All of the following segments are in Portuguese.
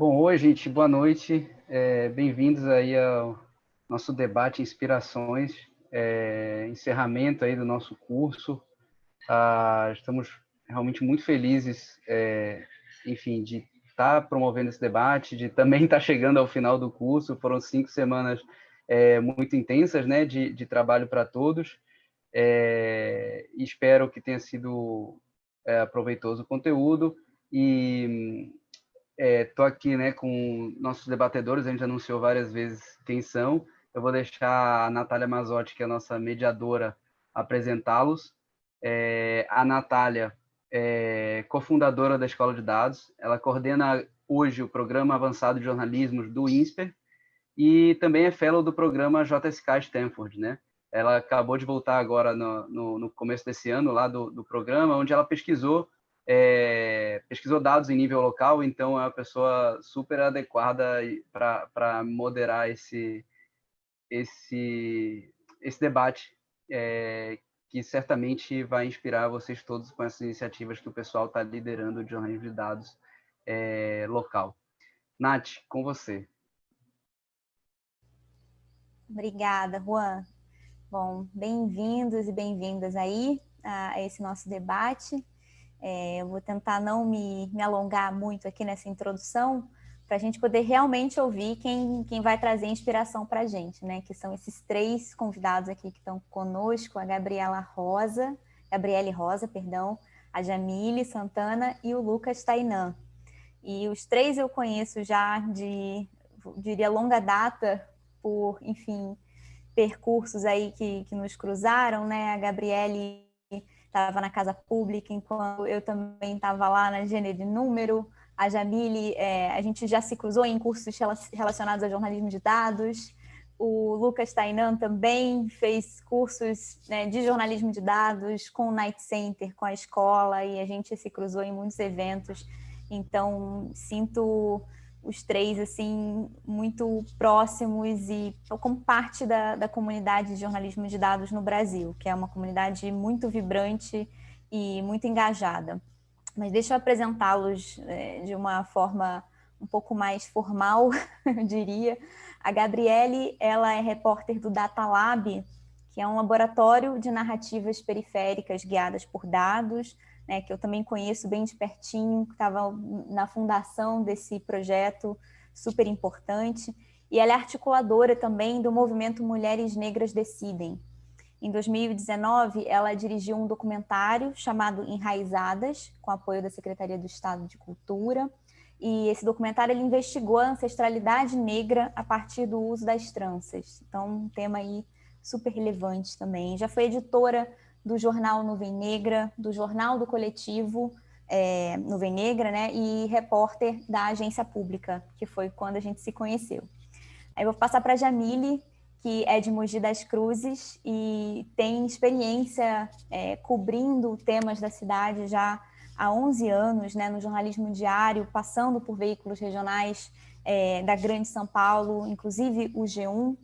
Bom, oi, gente, boa noite. É, Bem-vindos aí ao nosso debate Inspirações, é, encerramento aí do nosso curso. Ah, estamos realmente muito felizes, é, enfim, de estar tá promovendo esse debate, de também estar tá chegando ao final do curso. Foram cinco semanas é, muito intensas, né, de, de trabalho para todos. É, espero que tenha sido é, proveitoso o conteúdo e Estou é, aqui né, com nossos debatedores, a gente anunciou várias vezes quem são. Eu vou deixar a Natália Mazotti, que é a nossa mediadora, apresentá-los. É, a Natália é cofundadora da Escola de Dados, ela coordena hoje o Programa Avançado de Jornalismo do INSPER e também é fellow do programa JSK Stanford, né? Ela acabou de voltar agora no, no, no começo desse ano lá do, do programa, onde ela pesquisou é, pesquisou dados em nível local, então é uma pessoa super adequada para moderar esse, esse, esse debate, é, que certamente vai inspirar vocês todos com essas iniciativas que o pessoal está liderando de jornalismo de dados é, local. Nath, com você. Obrigada, Juan. Bom, bem-vindos e bem-vindas aí a esse nosso debate. É, eu vou tentar não me, me alongar muito aqui nessa introdução, para a gente poder realmente ouvir quem, quem vai trazer inspiração para a gente, né? Que são esses três convidados aqui que estão conosco, a Gabriela Rosa, Gabriele Rosa, perdão, a Jamile Santana e o Lucas Tainan. E os três eu conheço já de, diria, longa data, por, enfim, percursos aí que, que nos cruzaram, né? A Gabriele estava na casa pública, enquanto eu também estava lá na gênero de número. A Jamile, é, a gente já se cruzou em cursos relacionados a jornalismo de dados. O Lucas Tainan também fez cursos né, de jornalismo de dados com o Night Center, com a escola, e a gente se cruzou em muitos eventos. Então, sinto os três assim muito próximos e como parte da, da comunidade de jornalismo de dados no Brasil, que é uma comunidade muito vibrante e muito engajada. Mas deixa eu apresentá-los é, de uma forma um pouco mais formal, eu diria. A Gabriele, ela é repórter do Data Lab, que é um laboratório de narrativas periféricas guiadas por dados, né, que eu também conheço bem de pertinho, que estava na fundação desse projeto super importante, e ela é articuladora também do movimento Mulheres Negras Decidem. Em 2019, ela dirigiu um documentário chamado Enraizadas, com apoio da Secretaria do Estado de Cultura, e esse documentário ele investigou a ancestralidade negra a partir do uso das tranças. Então, um tema aí super relevante também. Já foi editora do jornal Nuvem Negra, do jornal do coletivo é, Nuvem Negra, né, e repórter da agência pública, que foi quando a gente se conheceu. Aí vou passar para a Jamile, que é de Mogi das Cruzes e tem experiência é, cobrindo temas da cidade já há 11 anos, né, no jornalismo diário, passando por veículos regionais é, da Grande São Paulo, inclusive o G1,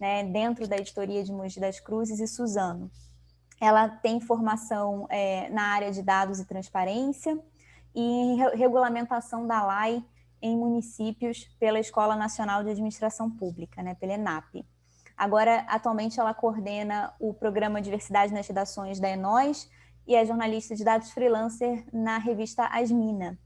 né, dentro da editoria de Mogi das Cruzes e Suzano. Ela tem formação é, na área de dados e transparência e em regulamentação da LAI em municípios pela Escola Nacional de Administração Pública, né, pela ENAP. Agora, atualmente, ela coordena o programa Diversidade nas Redações da Enóis e é jornalista de dados freelancer na revista Asmina.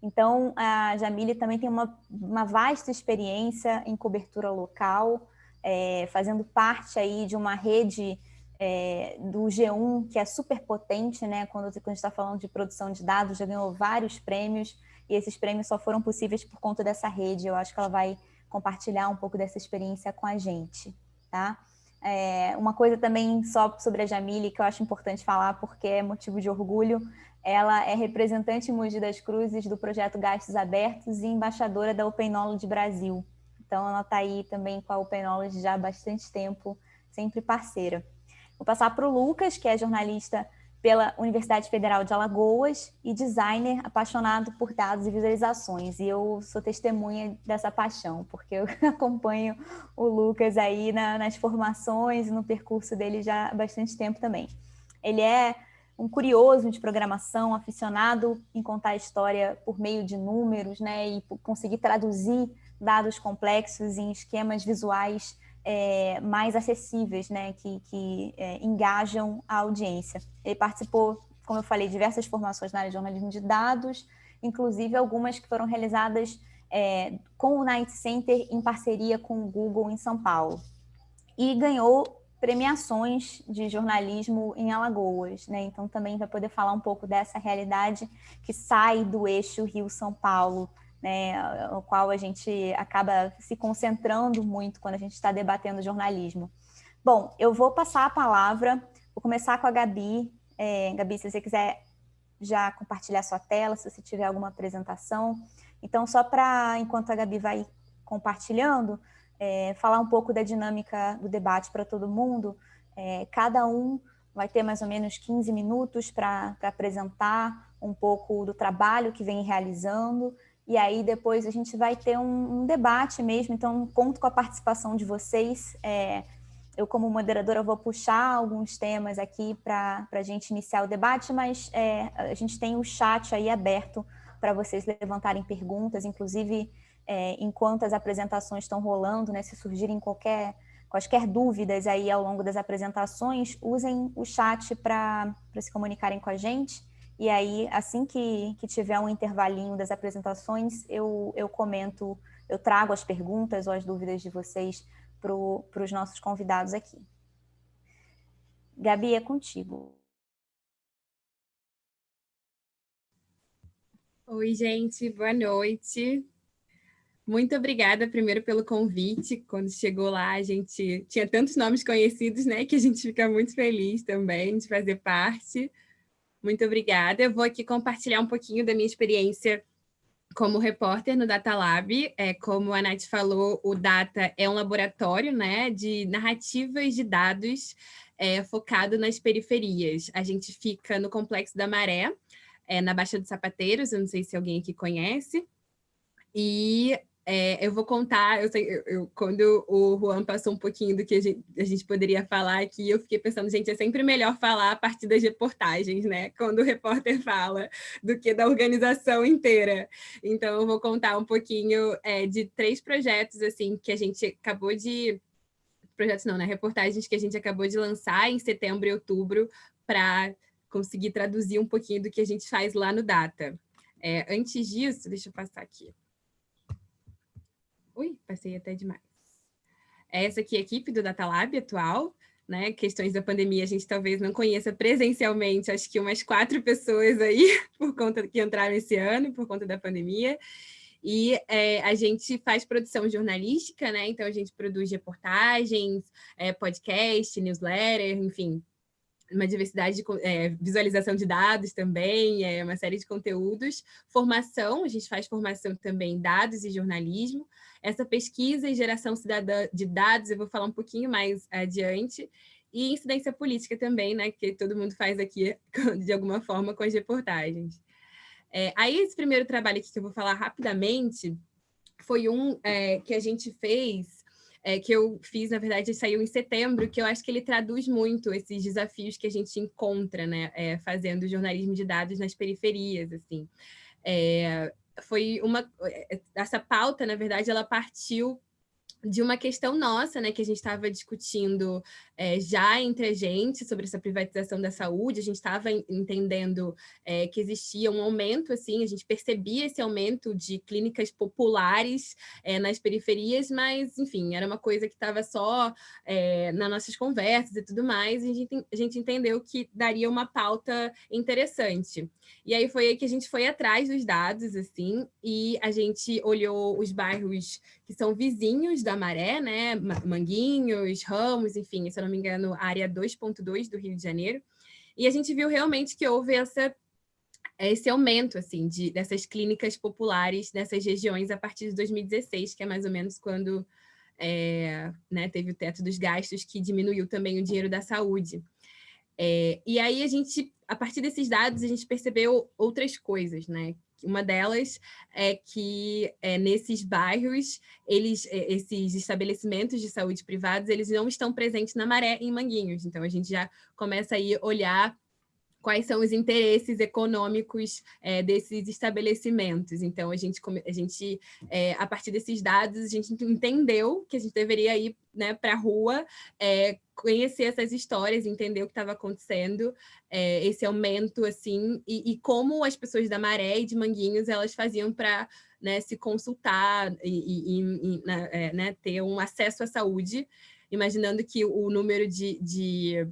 Então, a Jamile também tem uma, uma vasta experiência em cobertura local, é, fazendo parte aí de uma rede é, do G1, que é super potente, né? Quando, quando a gente está falando de produção de dados, já ganhou vários prêmios, e esses prêmios só foram possíveis por conta dessa rede. Eu acho que ela vai compartilhar um pouco dessa experiência com a gente, tá? É, uma coisa também só sobre a Jamile, que eu acho importante falar, porque é motivo de orgulho, ela é representante em Mogi das Cruzes do projeto Gastos Abertos e embaixadora da Open Knowledge Brasil. Então, ela está aí também com a Open Knowledge já há bastante tempo, sempre parceira. Vou passar para o Lucas, que é jornalista pela Universidade Federal de Alagoas e designer apaixonado por dados e visualizações. E eu sou testemunha dessa paixão, porque eu acompanho o Lucas aí na, nas formações e no percurso dele já há bastante tempo também. Ele é um curioso de programação, aficionado em contar a história por meio de números, né, e conseguir traduzir dados complexos em esquemas visuais é, mais acessíveis, né, que, que é, engajam a audiência. Ele participou, como eu falei, de diversas formações na área de jornalismo de dados, inclusive algumas que foram realizadas é, com o Night Center em parceria com o Google em São Paulo. E ganhou premiações de jornalismo em Alagoas, né? Então também vai poder falar um pouco dessa realidade que sai do eixo Rio-São Paulo, né? O qual a gente acaba se concentrando muito quando a gente está debatendo jornalismo. Bom, eu vou passar a palavra, vou começar com a Gabi. É, Gabi, se você quiser já compartilhar sua tela, se você tiver alguma apresentação. Então, só para, enquanto a Gabi vai compartilhando, é, falar um pouco da dinâmica do debate para todo mundo. É, cada um vai ter mais ou menos 15 minutos para apresentar um pouco do trabalho que vem realizando, e aí depois a gente vai ter um, um debate mesmo, então conto com a participação de vocês. É, eu, como moderadora, vou puxar alguns temas aqui para a gente iniciar o debate, mas é, a gente tem o chat aí aberto para vocês levantarem perguntas, inclusive é, enquanto as apresentações estão rolando, né, se surgirem qualquer, quaisquer dúvidas aí ao longo das apresentações, usem o chat para se comunicarem com a gente. E aí, assim que, que tiver um intervalinho das apresentações, eu, eu comento, eu trago as perguntas ou as dúvidas de vocês para os nossos convidados aqui. Gabi, é contigo. Oi, gente, boa noite. Muito obrigada, primeiro, pelo convite. Quando chegou lá, a gente tinha tantos nomes conhecidos, né, que a gente fica muito feliz também de fazer parte. Muito obrigada. Eu vou aqui compartilhar um pouquinho da minha experiência como repórter no Data Lab. É, como a Nath falou, o Data é um laboratório né, de narrativas de dados é, focado nas periferias. A gente fica no Complexo da Maré, é, na Baixa dos Sapateiros, eu não sei se alguém aqui conhece. E é, eu vou contar, eu, sei, eu, eu, quando o Juan passou um pouquinho do que a gente, a gente, poderia falar aqui, eu fiquei pensando, gente, é sempre melhor falar a partir das reportagens, né? Quando o repórter fala, do que da organização inteira. Então, eu vou contar um pouquinho é, de três projetos, assim, que a gente acabou de... Projetos não, né? Reportagens que a gente acabou de lançar em setembro e outubro para conseguir traduzir um pouquinho do que a gente faz lá no Data. É, antes disso, deixa eu passar aqui. Ui, passei até demais. Essa aqui é a equipe do Data Lab atual, né? Questões da pandemia a gente talvez não conheça presencialmente, acho que umas quatro pessoas aí, por conta que entraram esse ano, por conta da pandemia. E é, a gente faz produção jornalística, né? Então a gente produz reportagens, é, podcast, newsletter, enfim, uma diversidade de é, visualização de dados também, é, uma série de conteúdos. Formação, a gente faz formação também em dados e jornalismo. Essa pesquisa e geração cidadã de dados, eu vou falar um pouquinho mais adiante. E incidência política também, né, que todo mundo faz aqui, de alguma forma, com as reportagens. É, aí, esse primeiro trabalho aqui que eu vou falar rapidamente, foi um é, que a gente fez é, que eu fiz, na verdade, saiu em setembro, que eu acho que ele traduz muito esses desafios que a gente encontra, né, é, fazendo jornalismo de dados nas periferias, assim. É, foi uma... É, essa pauta, na verdade, ela partiu de uma questão nossa, né, que a gente estava discutindo é, já entre a gente sobre essa privatização da saúde, a gente estava entendendo é, que existia um aumento, assim, a gente percebia esse aumento de clínicas populares é, nas periferias, mas, enfim, era uma coisa que estava só nas nossas conversas e tudo mais, e a gente, a gente entendeu que daria uma pauta interessante. E aí foi aí que a gente foi atrás dos dados, assim, e a gente olhou os bairros que são vizinhos da Maré, né, Manguinhos, Ramos, enfim, se eu não me engano, área 2.2 do Rio de Janeiro, e a gente viu realmente que houve essa, esse aumento, assim, de, dessas clínicas populares nessas regiões a partir de 2016, que é mais ou menos quando é, né, teve o teto dos gastos, que diminuiu também o dinheiro da saúde. É, e aí a gente, a partir desses dados, a gente percebeu outras coisas, né? Uma delas é que é, nesses bairros, eles, é, esses estabelecimentos de saúde privados, eles não estão presentes na maré em Manguinhos. Então, a gente já começa aí a olhar quais são os interesses econômicos é, desses estabelecimentos. Então, a gente, a, gente é, a partir desses dados, a gente entendeu que a gente deveria ir né, para a rua, é, conhecer essas histórias, entender o que estava acontecendo, é, esse aumento, assim, e, e, como as pessoas da Maré e de Manguinhos, elas faziam para né, se consultar e, e, e né, né, ter um acesso à saúde, imaginando que o número de, de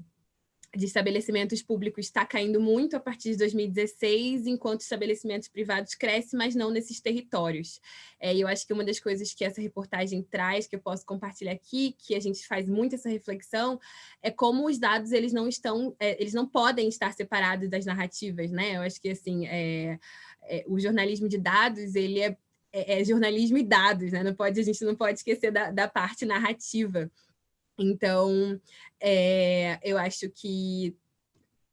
de estabelecimentos públicos está caindo muito a partir de 2016, enquanto estabelecimentos privados crescem, mas não nesses territórios. É, eu acho que uma das coisas que essa reportagem traz, que eu posso compartilhar aqui, que a gente faz muito essa reflexão, é como os dados eles não estão, é, eles não podem estar separados das narrativas, né? Eu acho que assim, é, é o jornalismo de dados ele é, é, é, jornalismo e dados, né? Não pode, a gente não pode esquecer da, da parte narrativa. Então, é, eu acho que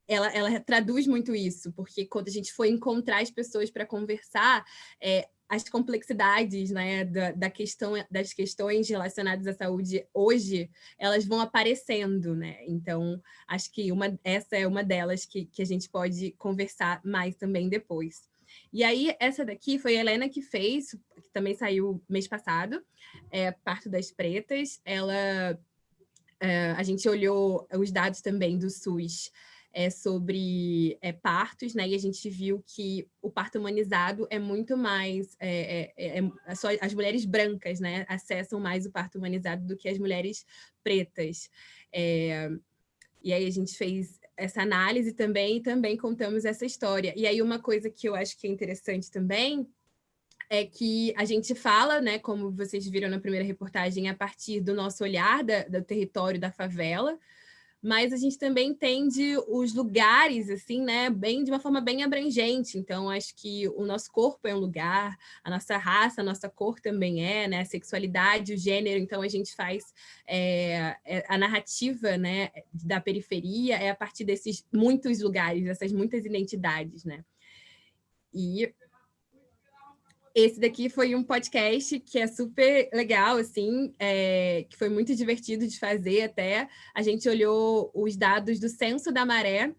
ela, ela, traduz muito isso, porque quando a gente foi encontrar as pessoas para conversar, é, as complexidades né, da, da, questão, das questões relacionadas à saúde hoje, elas vão aparecendo, né? Então, acho que uma, essa é uma delas que, que a gente pode conversar mais também depois. E aí, essa daqui foi a Helena que fez, que também saiu mês passado, é, Parto das Pretas. Ela Uh, a gente olhou os dados também do SUS é, sobre é, partos, né? E a gente viu que o parto humanizado é muito mais... É, é, só as mulheres brancas, né? Acessam mais o parto humanizado do que as mulheres pretas. E aí a gente fez essa análise também e também contamos essa história. E aí uma coisa que eu acho que é interessante também é que a gente fala, né, como vocês viram na primeira reportagem, a partir do nosso olhar da, do território da favela, mas a gente também entende os lugares, assim, né, bem, de uma forma bem abrangente. Então, acho que o nosso corpo é um lugar, a nossa raça, a nossa cor também é, né, a sexualidade, o gênero. Então, a gente faz é, é, a narrativa, né, da periferia é a partir desses muitos lugares, dessas muitas identidades, né. E esse daqui foi um podcast que é super legal, assim, é, que foi muito divertido de fazer até. A gente olhou os dados do Censo da Maré.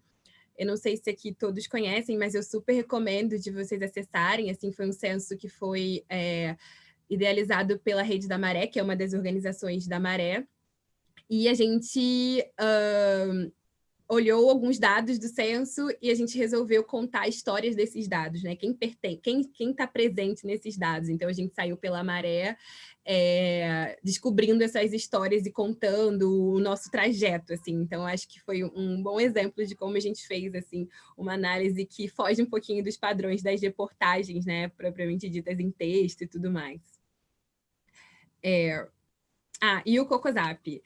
Eu não sei se aqui todos conhecem, mas eu super recomendo de vocês acessarem. Assim, foi um censo que foi é, idealizado pela Rede da Maré, que é uma das organizações da Maré. E a gente uh, olhou alguns dados do censo e a gente resolveu contar histórias desses dados, né? Quem pertence, quem quem está presente nesses dados. Então a gente saiu pela maré, é, descobrindo essas histórias e contando o nosso trajeto, assim. Então acho que foi um bom exemplo de como a gente fez assim uma análise que foge um pouquinho dos padrões das reportagens, né? Propriamente ditas em texto e tudo mais. É... Ah, e o Cocosap.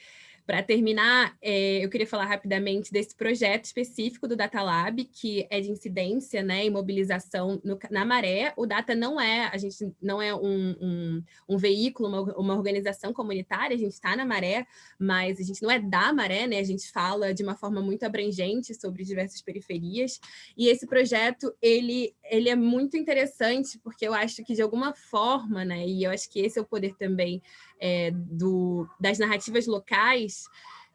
Para terminar, é, eu queria falar rapidamente desse projeto específico do Data Lab, que é de incidência né, e mobilização no, na maré. O Data não é, a gente não é um, um, um veículo, uma, uma, organização comunitária, a gente está na maré, mas a gente não é da maré, né? A gente fala de uma forma muito abrangente sobre diversas periferias. E esse projeto, ele, ele é muito interessante, porque eu acho que de alguma forma, né? E eu acho que esse é o poder também é, do, das narrativas locais,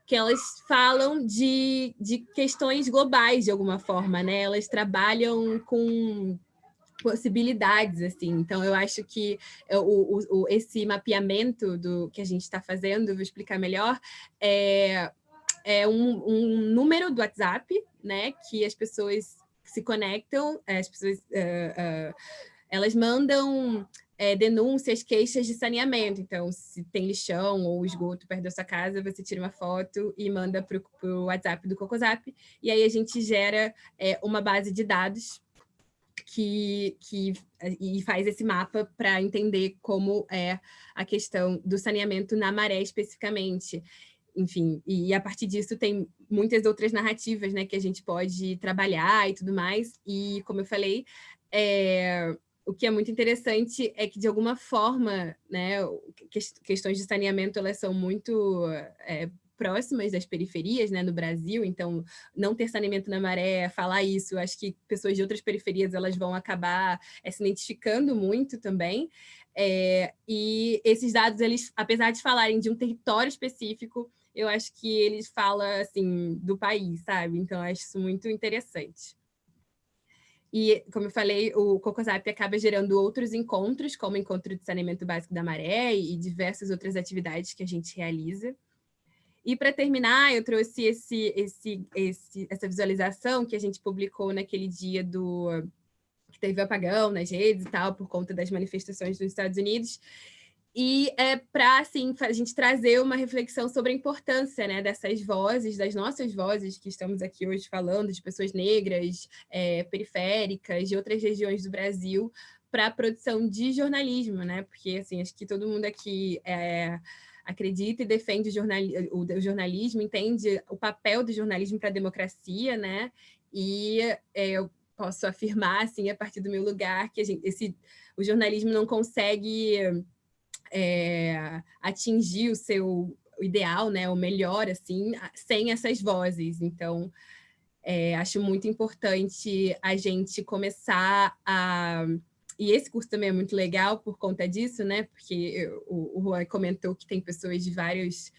que elas falam de, de questões globais, de alguma forma, né? Elas trabalham com possibilidades, assim. Então, eu acho que o, o, esse mapeamento do que a gente está fazendo, vou explicar melhor, é, é um, um, número do WhatsApp, né, que as pessoas se conectam, as pessoas, uh, uh, elas mandam é, denúncias, queixas de saneamento. Então, se tem lixão ou esgoto perto da sua casa, você tira uma foto e manda para o WhatsApp do Cocosap, e aí a gente gera é, uma base de dados que, que e faz esse mapa para entender como é a questão do saneamento na maré especificamente. Enfim, e a partir disso tem muitas outras narrativas né, que a gente pode trabalhar e tudo mais. E, como eu falei, é, o que é muito interessante é que, de alguma forma, né, questões de saneamento elas são muito é, próximas das periferias né, no Brasil, então não ter saneamento na maré, falar isso, acho que pessoas de outras periferias elas vão acabar é, se identificando muito também, é, e esses dados, eles, apesar de falarem de um território específico, eu acho que ele fala, assim, do país, sabe? Então, acho isso muito interessante. E, como eu falei, o CocoZap acaba gerando outros encontros, como o Encontro de Saneamento Básico da Maré e diversas outras atividades que a gente realiza. E, para terminar, eu trouxe esse, esse, esse, essa visualização que a gente publicou naquele dia do que teve apagão nas redes e tal, por conta das manifestações dos Estados Unidos, e é para assim, a gente trazer uma reflexão sobre a importância né, dessas vozes, das nossas vozes que estamos aqui hoje falando, de pessoas negras, é, periféricas, de outras regiões do Brasil, para a produção de jornalismo, né? Porque assim, acho que todo mundo aqui é, acredita e defende o, jornal, o, jornalismo, entende o papel do jornalismo para a democracia, né? E é, eu posso afirmar, assim, a partir do meu lugar, que gente, esse, o jornalismo não consegue é, atingir o seu ideal, né, o melhor, assim, sem essas vozes. Então, é, acho muito importante a gente começar a... E esse curso também é muito legal por conta disso, né? Porque o, o Juan comentou que tem pessoas de vários,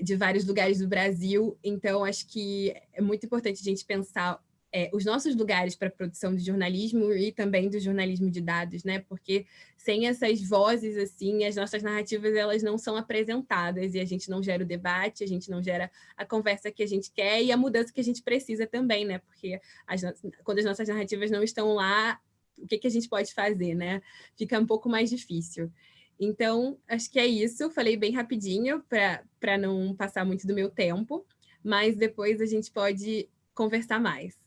de vários lugares do Brasil, então acho que é muito importante a gente pensar é, os nossos lugares para produção de jornalismo e também do jornalismo de dados, né? Porque sem essas vozes, assim, as nossas narrativas elas não são apresentadas e a gente não gera o debate, a gente não gera a conversa que a gente quer e a mudança que a gente precisa também, né? Porque as, quando as nossas narrativas não estão lá, o que, que a gente pode fazer, né? Fica um pouco mais difícil. Então, acho que é isso. Falei bem rapidinho para não passar muito do meu tempo, mas depois a gente pode conversar mais.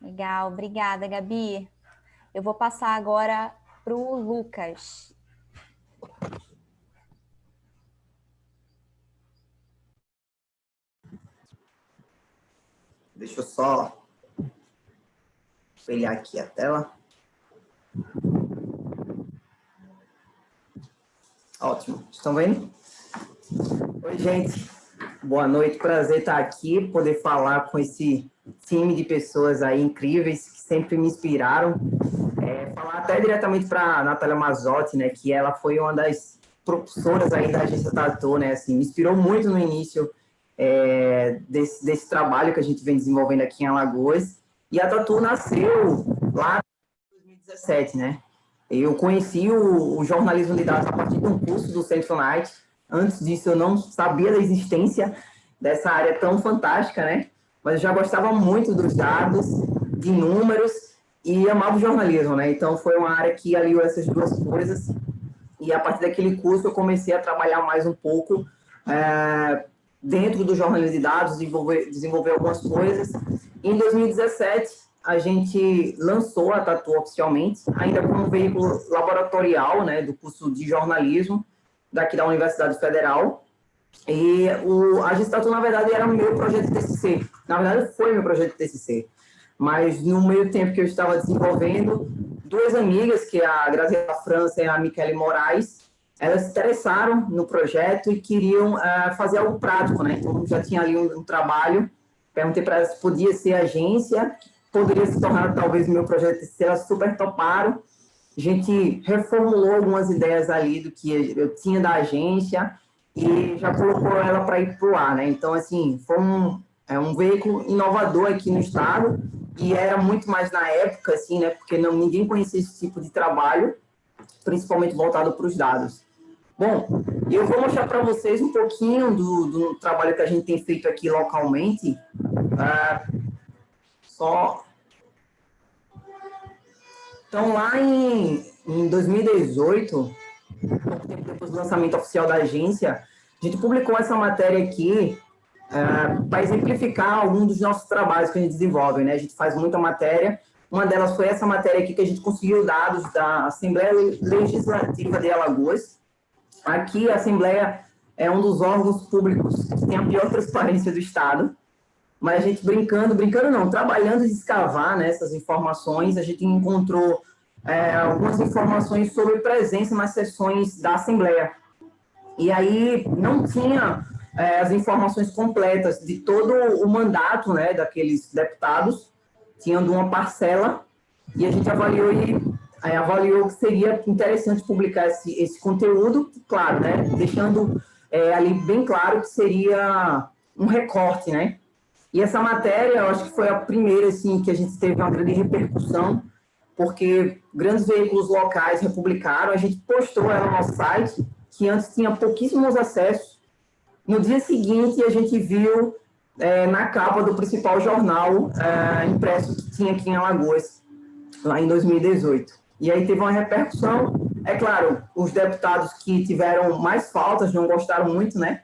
Legal, obrigada, Gabi. Eu vou passar agora para o Lucas. Deixa eu só espelhar aqui a tela. Ótimo. Estão vendo? Oi, gente. Boa noite. Prazer estar aqui, poder falar com esse time de pessoas aí incríveis que sempre me inspiraram. É, falar até diretamente para Natália Mazotti, né, que ela foi uma das professoras aí da agência Tatu, né, assim, me inspirou muito no início é, desse, desse trabalho que a gente vem desenvolvendo aqui em Alagoas. E a Tatu nasceu lá em 2017, né? Eu conheci o, o jornalismo de dados a partir de um curso do Centro Night. Antes disso, eu não sabia da existência dessa área tão fantástica, né? Mas eu já gostava muito dos dados, de números, e amava o jornalismo, né? Então, foi uma área que aliou essas duas coisas, e a partir daquele curso eu comecei a trabalhar mais um pouco é, dentro do jornalismo de dados, desenvolver, desenvolver algumas coisas. Em 2017, a gente lançou a Tatu oficialmente, ainda como veículo laboratorial, né, do curso de jornalismo daqui da Universidade Federal, e o, a Gestato, na verdade, era meu projeto TCC. Na verdade, foi meu projeto de TCC. Mas, no meio tempo que eu estava desenvolvendo, duas amigas, que é a Graziela França e a Michele Moraes, elas se interessaram no projeto e queriam uh, fazer algo prático, né? Então, já tinha ali um, um trabalho. Perguntei para elas se podia ser agência, poderia se tornar talvez o meu projeto de TCC. Elas super toparam. A gente reformulou algumas ideias ali do que eu tinha da agência e já colocou ela para ir para o ar, né? Então, assim, foi um, é um veículo inovador aqui no estado e era muito mais na época, assim, né? Porque não, ninguém conhecia esse tipo de trabalho, principalmente voltado para os dados. Bom, eu vou mostrar para vocês um pouquinho do, do, trabalho que a gente tem feito aqui localmente. Uh, só... Então, lá em, em 2018, pouco tempo depois do lançamento oficial da agência, a gente publicou essa matéria aqui uh, para exemplificar algum dos nossos trabalhos que a gente desenvolve. Né? A gente faz muita matéria. Uma delas foi essa matéria aqui que a gente conseguiu dados da Assembleia Legislativa de Alagoas. Aqui, a Assembleia é um dos órgãos públicos que tem a pior transparência do Estado. Mas a gente brincando, brincando não, trabalhando de escavar né, essas informações, a gente encontrou é, algumas informações sobre presença nas sessões da Assembleia. E aí não tinha é, as informações completas de todo o mandato né, daqueles deputados, tinham uma parcela, e a gente avaliou e é, avaliou que seria interessante publicar esse, esse conteúdo, claro, né, deixando é, ali bem claro que seria um recorte, né? E essa matéria, eu acho que foi a primeira, assim, que a gente teve uma grande repercussão, porque grandes veículos locais republicaram, a gente postou ela no nosso site, que antes tinha pouquíssimos acessos. No dia seguinte, a gente viu é, na capa do principal jornal é, impresso que tinha aqui em Alagoas, lá em 2018. E aí teve uma repercussão. É claro, os deputados que tiveram mais faltas não gostaram muito, né?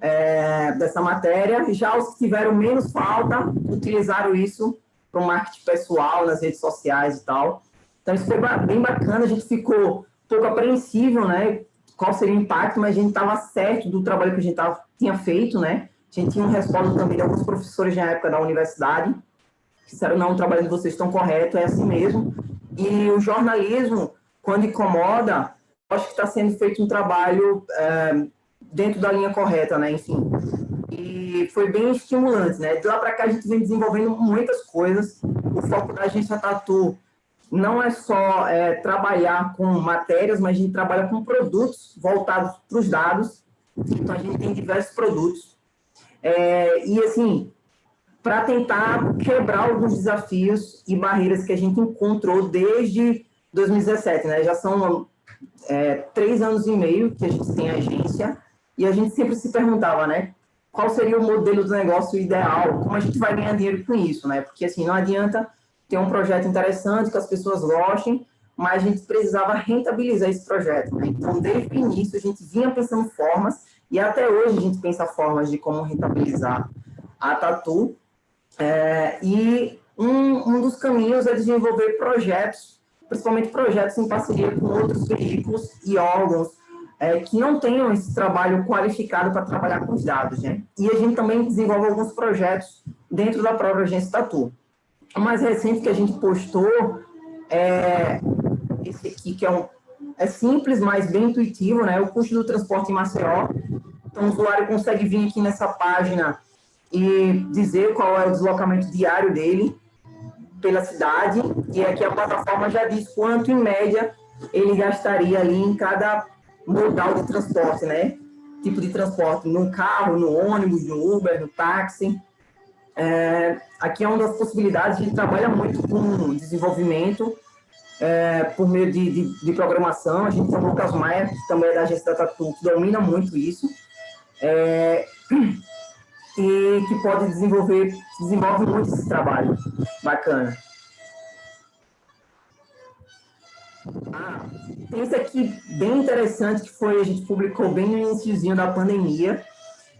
é, dessa matéria. Já os que tiveram menos falta utilizaram isso para o marketing pessoal, nas redes sociais e tal. Então, isso foi bem bacana. A gente ficou um pouco apreensivo, né? Qual seria o impacto, mas a gente estava certo do trabalho que a gente tava, tinha feito, né? A gente tinha um respaldo também de alguns professores na época da universidade, que disseram, não, o trabalho de vocês estão correto, é assim mesmo. E o jornalismo, quando incomoda, acho que está sendo feito um trabalho é, dentro da linha correta, né? Enfim. E foi bem estimulante, né? De lá para cá a gente vem desenvolvendo muitas coisas. O foco da agência Tatu não é só é, trabalhar com matérias, mas a gente trabalha com produtos voltados para os dados. Então a gente tem diversos produtos. É, e assim, para tentar quebrar alguns desafios e barreiras que a gente encontrou desde 2017, né? Já são é, três anos e meio que a gente tem agência e a gente sempre se perguntava, né? Qual seria o modelo do negócio ideal? Como a gente vai ganhar dinheiro com isso, né? Porque, assim, não adianta ter um projeto interessante, que as pessoas gostem, mas a gente precisava rentabilizar esse projeto, né? Então, desde o início, a gente vinha pensando formas, e até hoje a gente pensa formas de como rentabilizar a Tatu. É, e um, um dos caminhos é desenvolver projetos, principalmente projetos em parceria com outros veículos e órgãos é, que não tenham esse trabalho qualificado para trabalhar com os dados, né? E a gente também desenvolve alguns projetos dentro da própria agência Tatu. O mais recente que a gente postou é esse aqui, que é, um, é simples, mas bem intuitivo, né? O custo do transporte em Maceió. Então, o usuário consegue vir aqui nessa página e dizer qual é o deslocamento diário dele pela cidade, e aqui a plataforma já diz quanto, em média, ele gastaria ali em cada modal de transporte, né? Tipo de transporte, no carro, no ônibus, no Uber, no táxi. É, aqui é uma das possibilidades, a gente trabalha muito com desenvolvimento é, por meio de, de, de, programação. A gente tem o Lucas Maia, que também é da agência da Tatu, que domina muito isso. É, e que pode desenvolver, desenvolve muito esse trabalho. Bacana. Ah, tem isso aqui bem interessante que foi, a gente publicou bem no iníciozinho da pandemia.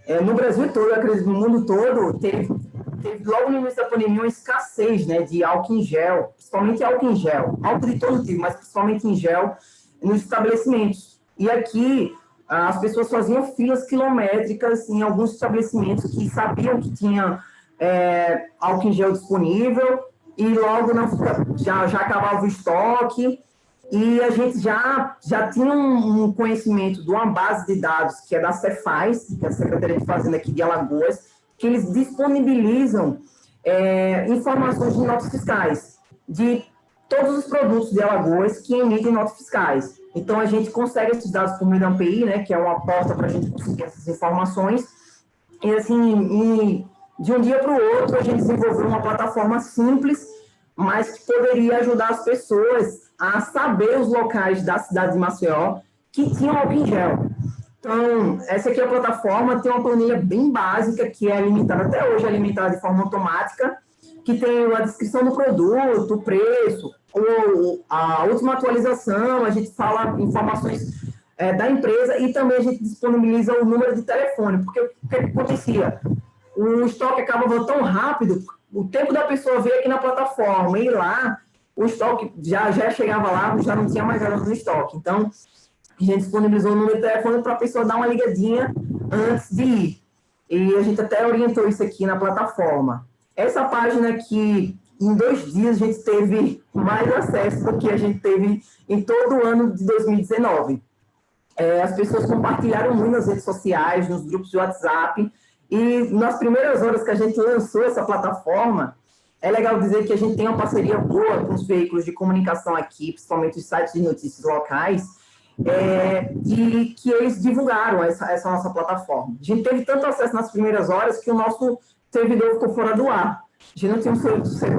É, no Brasil todo, acredito, no mundo todo, teve, teve logo no início da pandemia uma escassez né, de álcool em gel, principalmente álcool em gel, álcool de todo tipo, mas principalmente em gel, nos estabelecimentos. E aqui, as pessoas faziam filas quilométricas em alguns estabelecimentos que sabiam que tinha é, álcool em gel disponível e logo na, já, já acabava o estoque e a gente já, já tinha um, conhecimento de uma base de dados, que é da Cefaz, que é a Secretaria de Fazenda aqui de Alagoas, que eles disponibilizam é, informações de notas fiscais, de todos os produtos de Alagoas que emitem notas fiscais. Então, a gente consegue esses dados por meio da API, né, que é uma porta para a gente conseguir essas informações, e assim, de um dia para o outro, a gente desenvolveu uma plataforma simples, mas que poderia ajudar as pessoas a saber os locais da cidade de Maceió que tinham álcool em gel. Então, essa aqui é a plataforma, tem uma planilha bem básica, que é alimentada, até hoje é alimentada de forma automática, que tem a descrição do produto, o preço, ou a última atualização, a gente fala informações é, da empresa e também a gente disponibiliza o número de telefone, porque o que acontecia? O estoque acabava tão rápido, o tempo da pessoa ver aqui na plataforma, ir lá, o estoque já, já chegava lá, já não tinha mais nada no estoque. Então, a gente disponibilizou o número de telefone para a pessoa dar uma ligadinha antes de ir. E a gente até orientou isso aqui na plataforma. Essa página aqui, em dois dias, a gente teve mais acesso do que a gente teve em todo o ano de 2019. É, as pessoas compartilharam muito nas redes sociais, nos grupos de WhatsApp, e nas primeiras horas que a gente lançou essa plataforma, é legal dizer que a gente tem uma parceria boa com os veículos de comunicação aqui, principalmente os sites de notícias locais, é, e que eles divulgaram essa, essa nossa plataforma. A gente teve tanto acesso nas primeiras horas que o nosso servidor ficou fora do ar. A gente não tinha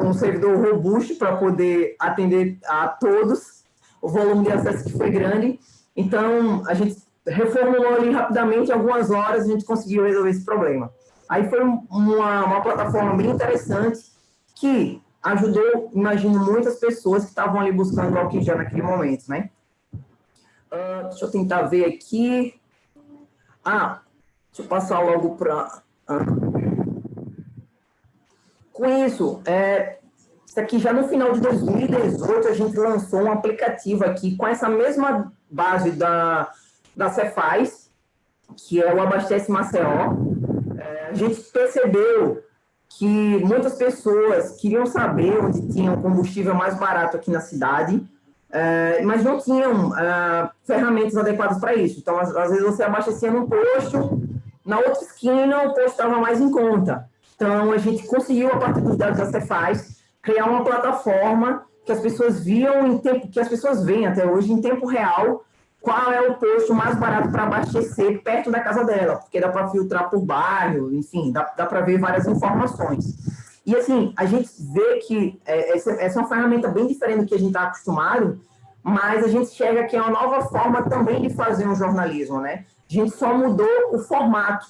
um servidor robusto para poder atender a todos, o volume de acesso que foi grande, então a gente reformulou ali rapidamente, algumas horas, a gente conseguiu resolver esse problema. Aí foi uma, uma plataforma bem interessante que ajudou, imagino, muitas pessoas que estavam ali buscando álcool naquele momento, né? Uh, deixa eu tentar ver aqui. Ah, deixa eu passar logo para... Uh. Com isso, é, isso aqui já no final de 2018, a gente lançou um aplicativo aqui com essa mesma base da, da Cefaz, que é o Abastece Maceió. É, a gente percebeu que muitas pessoas queriam saber onde tinha o combustível mais barato aqui na cidade, é, mas não tinham é, ferramentas adequadas para isso. Então, às, às, vezes você abastecia num posto, na outra esquina o posto estava mais em conta. Então, a gente conseguiu, a partir dos dados da Cefaz, criar uma plataforma que as pessoas viam em tempo, que as pessoas veem até hoje em tempo real, qual é o posto mais barato para abastecer perto da casa dela, porque dá para filtrar por bairro, enfim, dá, dá para ver várias informações. E assim, a gente vê que é, essa, essa, é uma ferramenta bem diferente do que a gente está acostumado, mas a gente chega que é uma nova forma também de fazer um jornalismo, né? A gente só mudou o formato,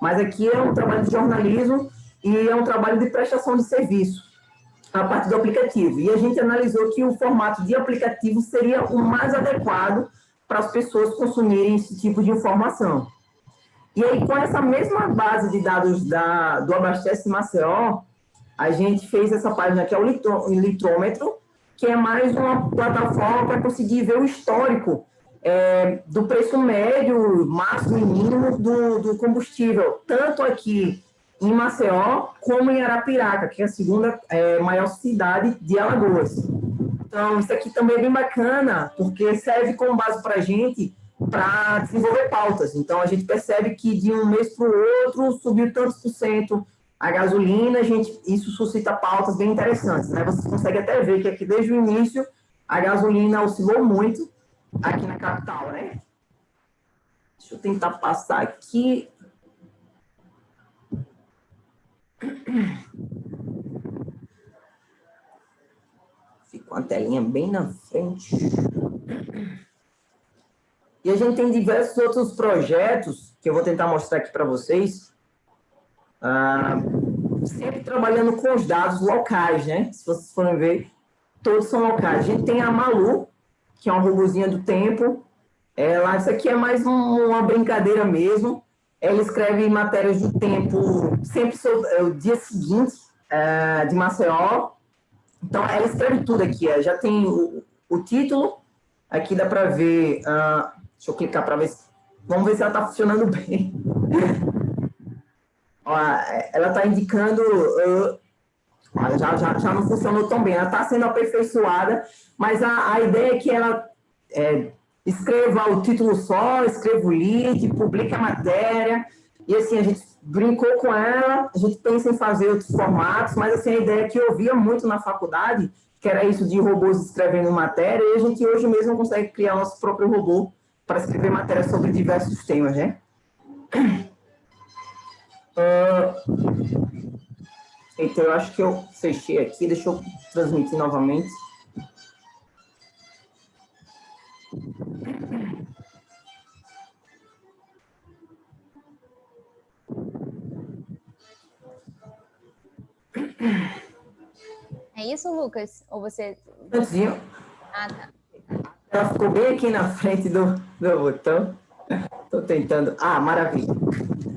mas aqui é um trabalho de jornalismo e é um trabalho de prestação de serviço a parte do aplicativo. E a gente analisou que o formato de aplicativo seria o mais adequado para as pessoas consumirem esse tipo de informação. E aí, com essa mesma base de dados da, do Abastece Maceió, a gente fez essa página que é o litrômetro, que é mais uma plataforma para conseguir ver o histórico é, do preço médio, máximo e mínimo do, do combustível, tanto aqui em Maceió como em Arapiraca, que é a segunda é, maior cidade de Alagoas. Então, isso aqui também é bem bacana, porque serve como base para a gente para desenvolver pautas. Então, a gente percebe que de um mês para o outro subiu tantos por cento a gasolina, a gente, isso suscita pautas bem interessantes. Né? Você consegue até ver que aqui desde o início a gasolina oscilou muito aqui na capital. Né? Deixa eu tentar passar aqui. com a telinha bem na frente. E a gente tem diversos outros projetos que eu vou tentar mostrar aqui para vocês. Ah, sempre trabalhando com os dados locais, né? Se vocês forem ver, todos são locais. A gente tem a Malu, que é uma robozinha do tempo. Ela, isso aqui é mais um, uma brincadeira mesmo. Ela escreve matérias do tempo sempre sobre, é, o dia seguinte é, de Maceió, então, ela escreve tudo aqui. Ó. Já tem o, o título, aqui dá para ver... Uh, deixa eu clicar para ver... Vamos ver se ela está funcionando bem. Ela está indicando... Uh, já, já, já não funcionou tão bem. Ela está sendo aperfeiçoada, mas a, a ideia é que ela... É, escreva o título só, escreva o lead, publique a matéria, e assim, a gente brincou com ela, a gente pensa em fazer outros formatos, mas assim, a ideia que eu via muito na faculdade, que era isso de robôs escrevendo matéria, e a gente hoje mesmo consegue criar nosso próprio robô para escrever matéria sobre diversos temas, né? Uh, então, eu acho que eu fechei aqui, deixa eu transmitir novamente. É isso, Lucas? Ou você... Antezinho. Ah, tá. Ela ficou bem aqui na frente do, do botão. Estou tentando. Ah, maravilha.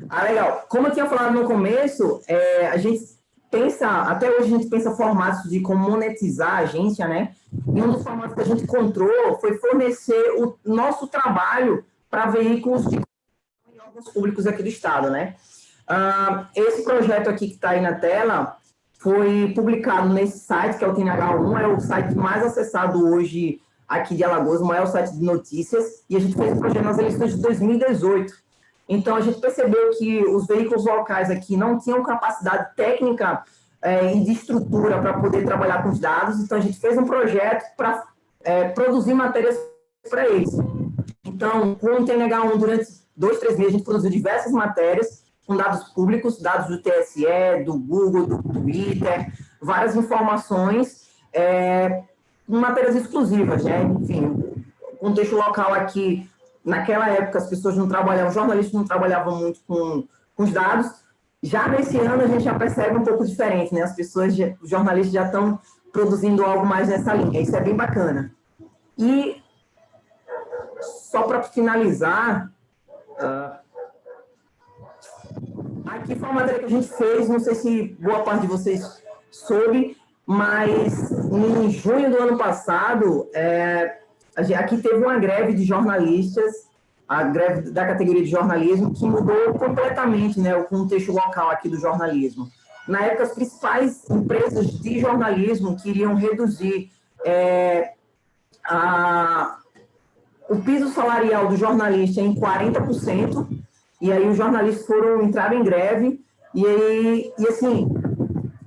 Ah, legal. Como eu tinha falado no começo, é, a gente pensa, até hoje a gente pensa formatos de como monetizar a agência, né? E um dos formatos que a gente encontrou foi fornecer o nosso trabalho para veículos de órgãos públicos aqui do estado, né? Uh, esse projeto aqui que está aí na tela foi publicado nesse site, que é o TNH1, é o site mais acessado hoje aqui de Alagoas, o maior site de notícias, e a gente fez o projeto nas eleições de 2018. Então, a gente percebeu que os veículos locais aqui não tinham capacidade técnica é, e de estrutura para poder trabalhar com os dados, então a gente fez um projeto para é, produzir matérias para eles. Então, com o TNH1, durante dois, três meses, a gente produziu diversas matérias com dados públicos, dados do TSE, do Google, do Twitter, várias informações, é, matérias exclusivas, né? Enfim, contexto local aqui, naquela época as pessoas não trabalhavam, os jornalistas não trabalhavam muito com, com os dados, já nesse ano a gente já percebe um pouco diferente, né? As pessoas, os jornalistas já estão produzindo algo mais nessa linha, isso é bem bacana. E só para finalizar, uh, aqui foi uma matéria que a gente fez, não sei se boa parte de vocês soube, mas em junho do ano passado, é, aqui teve uma greve de jornalistas, a greve da categoria de jornalismo, que mudou completamente né, o contexto local aqui do jornalismo. Na época, as principais empresas de jornalismo queriam reduzir é, a, o piso salarial do jornalista em 40%, e aí os jornalistas foram entrar em greve, e aí, e assim,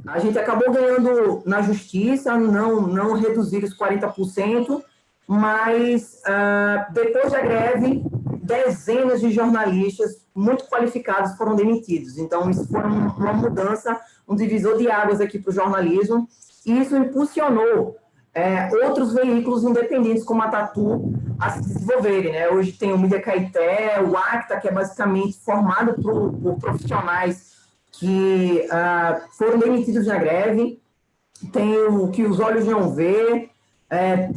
a gente acabou ganhando na justiça, não, não reduzir os 40%, mas uh, depois da greve, dezenas de jornalistas muito qualificados foram demitidos. Então, isso foi uma mudança, um divisor de águas aqui para o jornalismo, e isso impulsionou é, outros veículos independentes como a Tatu a se desenvolverem. Né? Hoje tem o Mídia Caeté, o Acta, que é basicamente formado por, por profissionais que uh, foram demitidos na greve, tem o que os olhos não vê, é,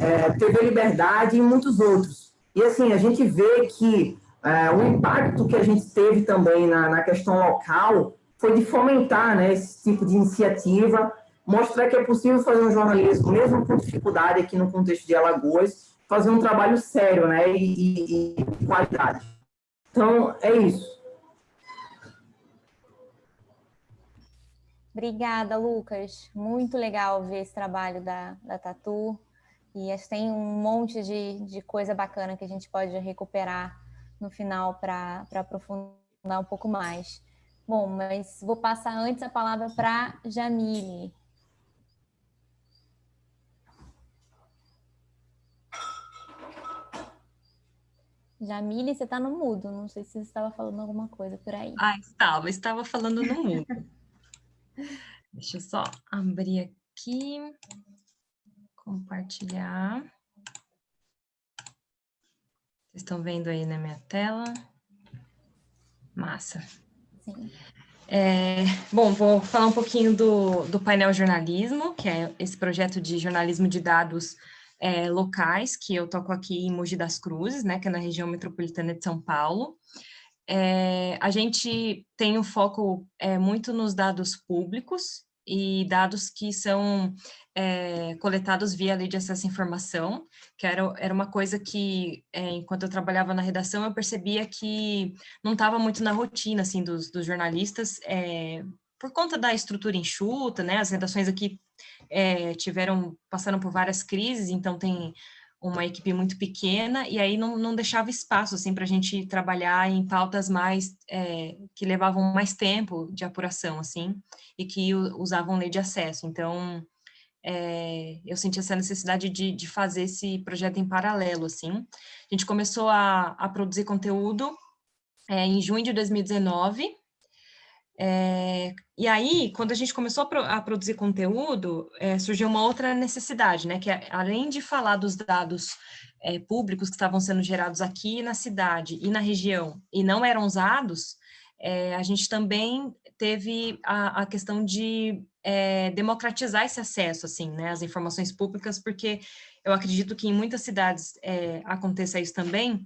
é, TV Liberdade e muitos outros. E assim, a gente vê que é, o impacto que a gente teve também na, na questão local foi de fomentar né, esse tipo de iniciativa, mostrar que é possível fazer um jornalismo, mesmo com dificuldade aqui no contexto de Alagoas, fazer um trabalho sério né, e, e, e qualidade. Então, é isso. Obrigada, Lucas. Muito legal ver esse trabalho da, da Tatu. E acho que tem um monte de, de coisa bacana que a gente pode recuperar no final para aprofundar um pouco mais. Bom, mas vou passar antes a palavra para Jamile. Jamile, você está no mudo. Não sei se você estava falando alguma coisa por aí. Ah, estava. Estava falando no mudo. Deixa eu só abrir aqui, compartilhar. Vocês estão vendo aí na minha tela? Massa. Sim. É, bom, vou falar um pouquinho do, do painel jornalismo, que é esse projeto de jornalismo de dados é, locais, que eu toco aqui em Mogi das Cruzes, né, que é na região metropolitana de São Paulo. É, a gente tem um foco é, muito nos dados públicos e dados que são é, coletados via lei de acesso à informação, que era, era uma coisa que, é, enquanto eu trabalhava na redação, eu percebia que não estava muito na rotina, assim, dos, dos jornalistas, é, por conta da estrutura enxuta, né, as redações aqui é, tiveram, passaram por várias crises, então tem uma equipe muito pequena, e aí não, não deixava espaço, assim, para a gente trabalhar em pautas mais, é, que levavam mais tempo de apuração, assim, e que usavam lei de acesso. Então, é, eu senti essa necessidade de, de fazer esse projeto em paralelo, assim. A gente começou a, a produzir conteúdo é, em junho de 2019, é, e aí, quando a gente começou a, pro, a produzir conteúdo, é, surgiu uma outra necessidade, né? Que é, além de falar dos dados é, públicos que estavam sendo gerados aqui na cidade e na região e não eram usados, é, a gente também teve a, a questão de é, democratizar esse acesso, assim, né? Às informações públicas, porque eu acredito que em muitas cidades é, aconteça isso também,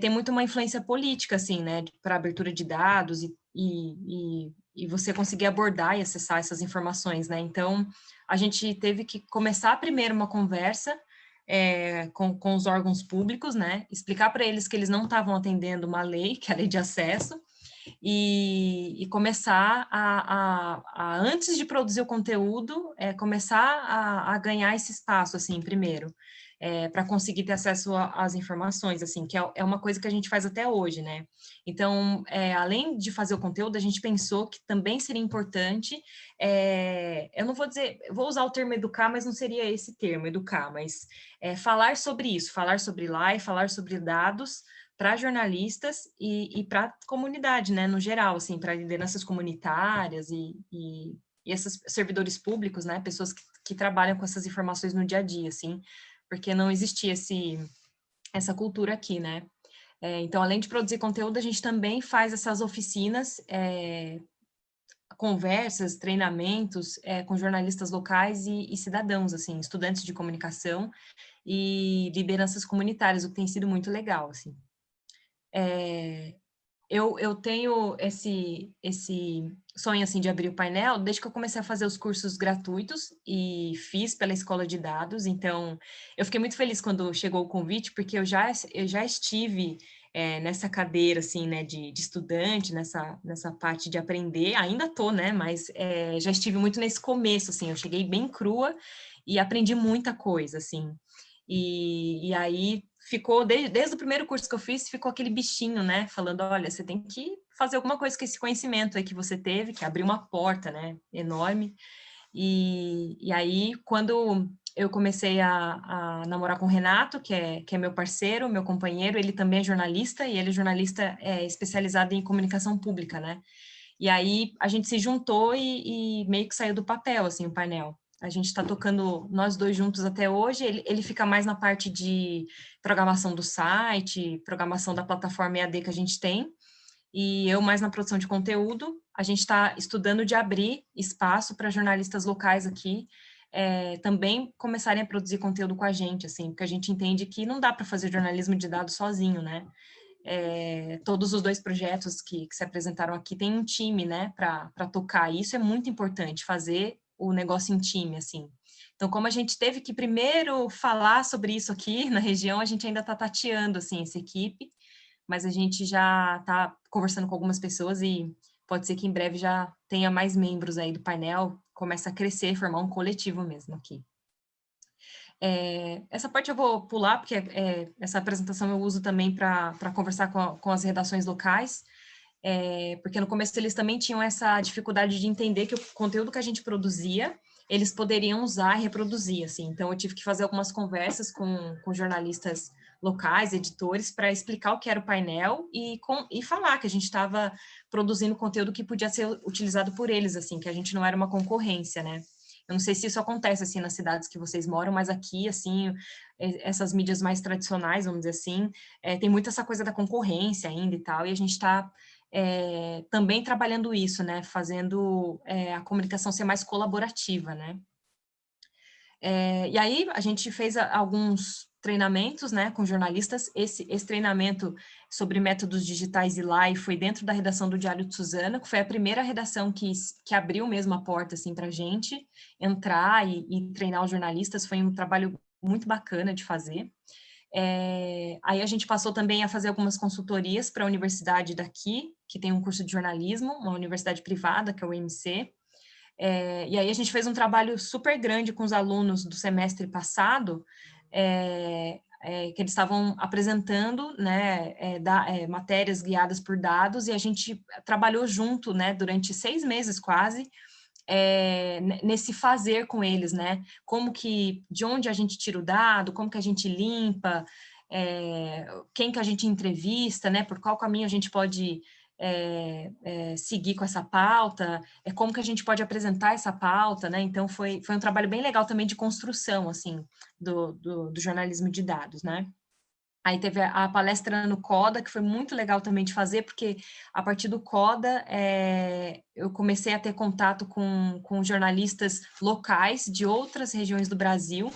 tem muito uma influência política, assim, né? Para abertura de dados e e, e, e você conseguir abordar e acessar essas informações, né? Então, a gente teve que começar primeiro uma conversa é, com, com os órgãos públicos, né? Explicar para eles que eles não estavam atendendo uma lei, que é a lei de acesso, e, e começar a, a, a, antes de produzir o conteúdo, é, começar a, a, ganhar esse espaço, assim, primeiro. É, para conseguir ter acesso às informações, assim, que é, é, uma coisa que a gente faz até hoje, né? Então, é, além de fazer o conteúdo, a gente pensou que também seria importante, é, eu não vou dizer, vou usar o termo educar, mas não seria esse termo, educar, mas falar sobre isso, falar sobre live, falar sobre dados, para jornalistas e, e para comunidade, né, no geral, assim, para lideranças comunitárias e, e, e, esses servidores públicos, né, pessoas que, que trabalham com essas informações no dia a dia, assim, porque não existia esse, essa cultura aqui, né. É, então, além de produzir conteúdo, a gente também faz essas oficinas, é, conversas, treinamentos é, com jornalistas locais e, e, cidadãos, assim, estudantes de comunicação e lideranças comunitárias, o que tem sido muito legal, assim. É, eu, eu tenho esse, esse sonho, assim, de abrir o painel desde que eu comecei a fazer os cursos gratuitos e fiz pela escola de dados, então eu fiquei muito feliz quando chegou o convite, porque eu já, eu já estive é, nessa cadeira, assim, né, de, de, estudante, nessa, nessa parte de aprender, ainda tô, né, mas é, já estive muito nesse começo, assim, eu cheguei bem crua e aprendi muita coisa, assim, e, e aí ficou, desde, desde o primeiro curso que eu fiz, ficou aquele bichinho, né? Falando, olha, você tem que fazer alguma coisa com esse conhecimento aí que você teve, que abriu uma porta, né? Enorme. E, e aí, quando eu comecei a, a, namorar com o Renato, que é, que é meu parceiro, meu companheiro, ele também é jornalista, e ele é jornalista é, especializado em comunicação pública, né? E aí, a gente se juntou e, e meio que saiu do papel, assim, o painel. A gente está tocando nós dois juntos até hoje. Ele, ele fica mais na parte de programação do site, programação da plataforma EAD que a gente tem, e eu mais na produção de conteúdo. A gente está estudando de abrir espaço para jornalistas locais aqui é, também começarem a produzir conteúdo com a gente, assim, porque a gente entende que não dá para fazer jornalismo de dados sozinho, né? É, todos os dois projetos que, que, se apresentaram aqui têm um time, né, para tocar. Isso é muito importante, fazer o negócio em time, assim. Então, como a gente teve que primeiro falar sobre isso aqui na região, a gente ainda está tateando, assim, essa equipe, mas a gente já está conversando com algumas pessoas e pode ser que em breve já tenha mais membros aí do painel, comece a crescer, formar um coletivo mesmo aqui. É, essa parte eu vou pular, porque é, essa apresentação eu uso também para conversar com, a, com as redações locais, é, porque no começo eles também tinham essa dificuldade de entender que o conteúdo que a gente produzia, eles poderiam usar e reproduzir, assim. Então, eu tive que fazer algumas conversas com, com jornalistas locais, editores, para explicar o que era o painel e, com, e falar que a gente estava produzindo conteúdo que podia ser utilizado por eles, assim, que a gente não era uma concorrência, né? Eu não sei se isso acontece, assim, nas cidades que vocês moram, mas aqui, assim, essas mídias mais tradicionais, vamos dizer assim, é, tem muito essa coisa da concorrência ainda e tal, e a gente está é, também trabalhando isso, né, fazendo é, a comunicação ser mais colaborativa, né. É, e aí a gente fez alguns treinamentos, né, com jornalistas, esse, esse treinamento sobre métodos digitais e live foi dentro da redação do Diário de Suzana, que foi a primeira redação que, que abriu mesmo a porta, assim, para a gente entrar e, e treinar os jornalistas, foi um trabalho muito bacana de fazer. É, aí a gente passou também a fazer algumas consultorias para a universidade daqui, que tem um curso de jornalismo, uma universidade privada, que é o IMC. É, e aí a gente fez um trabalho super grande com os alunos do semestre passado, é, é que eles estavam apresentando né, é, da, matérias guiadas por dados, e a gente trabalhou junto né, durante seis meses quase, nesse fazer com eles, né? Como que, de onde a gente tira o dado, como que a gente limpa, quem que a gente entrevista, né? Por qual caminho a gente pode é, é, seguir com essa pauta, é como que a gente pode apresentar essa pauta, né? Então foi, foi um trabalho bem legal também de construção, assim, do, do, do jornalismo de dados, né? Aí teve a palestra no CODA, que foi muito legal também de fazer, porque a partir do CODA é, eu comecei a ter contato com, com jornalistas locais de outras regiões do Brasil,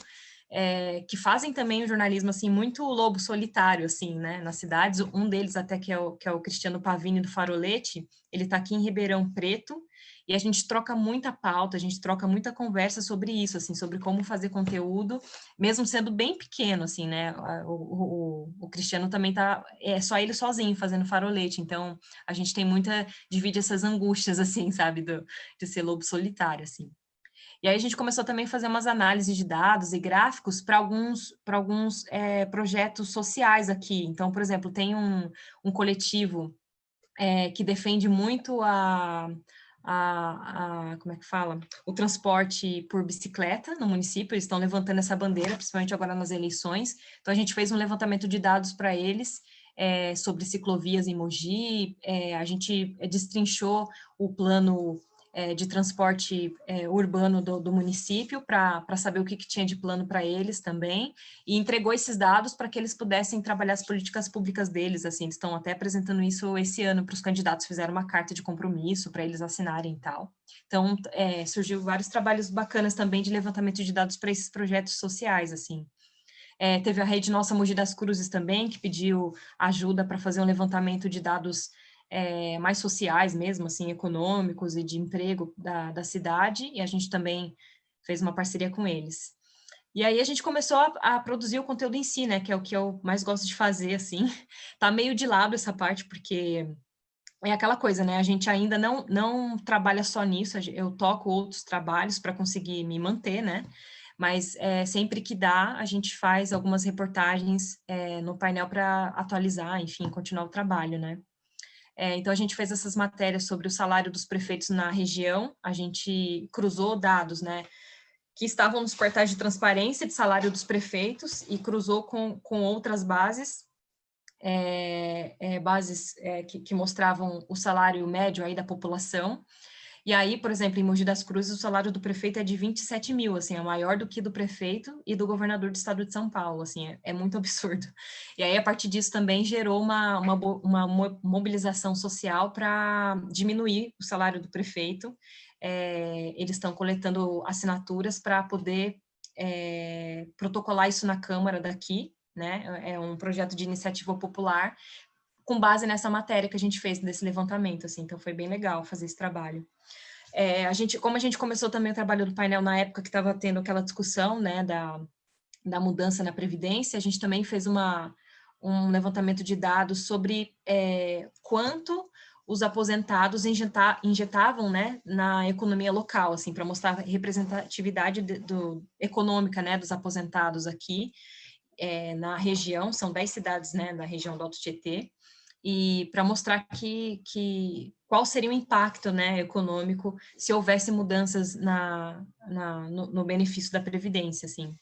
é, que fazem também o jornalismo assim muito lobo solitário assim, né, nas cidades. Um deles até que é o, que é o Cristiano Pavini do Farolete, ele está aqui em Ribeirão Preto e a gente troca muita pauta, a gente troca muita conversa sobre isso, assim, sobre como fazer conteúdo, mesmo sendo bem pequeno, assim, né? O, o, o Cristiano também tá, é só ele sozinho fazendo farolete, então a gente tem muita, divide essas angústias, assim, sabe, do, de ser lobo solitário, assim. E aí a gente começou também a fazer umas análises de dados e gráficos para alguns, alguns é, projetos sociais aqui. Então, por exemplo, tem um, um coletivo é, que defende muito a, a, a, como é que fala? O transporte por bicicleta no município, eles estão levantando essa bandeira, principalmente agora nas eleições. Então, a gente fez um levantamento de dados para eles é, sobre ciclovias em Mogi, é, a gente destrinchou o plano é, de transporte é, urbano do, do município para saber o que, que, tinha de plano para eles também, e entregou esses dados para que eles pudessem trabalhar as políticas públicas deles, assim, eles estão até apresentando isso esse ano para os candidatos, fizeram uma carta de compromisso para eles assinarem e tal. Então, é, surgiu vários trabalhos bacanas também de levantamento de dados para esses projetos sociais, assim. É, teve a rede Nossa Mogi das Cruzes também, que pediu ajuda para fazer um levantamento de dados é, mais sociais mesmo, assim, econômicos e de emprego da, da cidade, e a gente também fez uma parceria com eles. E aí a gente começou a, a, produzir o conteúdo em si, né, que é o que eu mais gosto de fazer, assim. Tá meio de lado essa parte, porque é aquela coisa, né, a gente ainda não, não trabalha só nisso, eu toco outros trabalhos para conseguir me manter, né, mas é, sempre que dá, a gente faz algumas reportagens é, no painel para atualizar, enfim, continuar o trabalho, né. É, então, a gente fez essas matérias sobre o salário dos prefeitos na região, a gente cruzou dados, né, que estavam nos portais de transparência de salário dos prefeitos e cruzou com, com outras bases, é, é, bases é, que, que, mostravam o salário médio aí da população, e aí, por exemplo, em Mogi das Cruzes, o salário do prefeito é de 27 mil, assim, é maior do que do prefeito e do governador do estado de São Paulo, assim, é, é muito absurdo. E aí, a partir disso, também gerou uma, uma, uma mobilização social para diminuir o salário do prefeito. É, eles estão coletando assinaturas para poder é, protocolar isso na Câmara daqui, né? É um projeto de iniciativa popular com base nessa matéria que a gente fez desse levantamento, assim, então foi bem legal fazer esse trabalho. É, a gente, como a gente começou também o trabalho do painel na época que estava tendo aquela discussão, né, da, da mudança na Previdência, a gente também fez uma, um levantamento de dados sobre é, quanto os aposentados injetavam né, na economia local, assim, para mostrar a representatividade de, do, econômica né, dos aposentados aqui é, na região, são 10 cidades né, da região do Alto Tietê, e para mostrar que, que qual seria o impacto né, econômico se houvesse mudanças na, na no, no, benefício da Previdência, assim.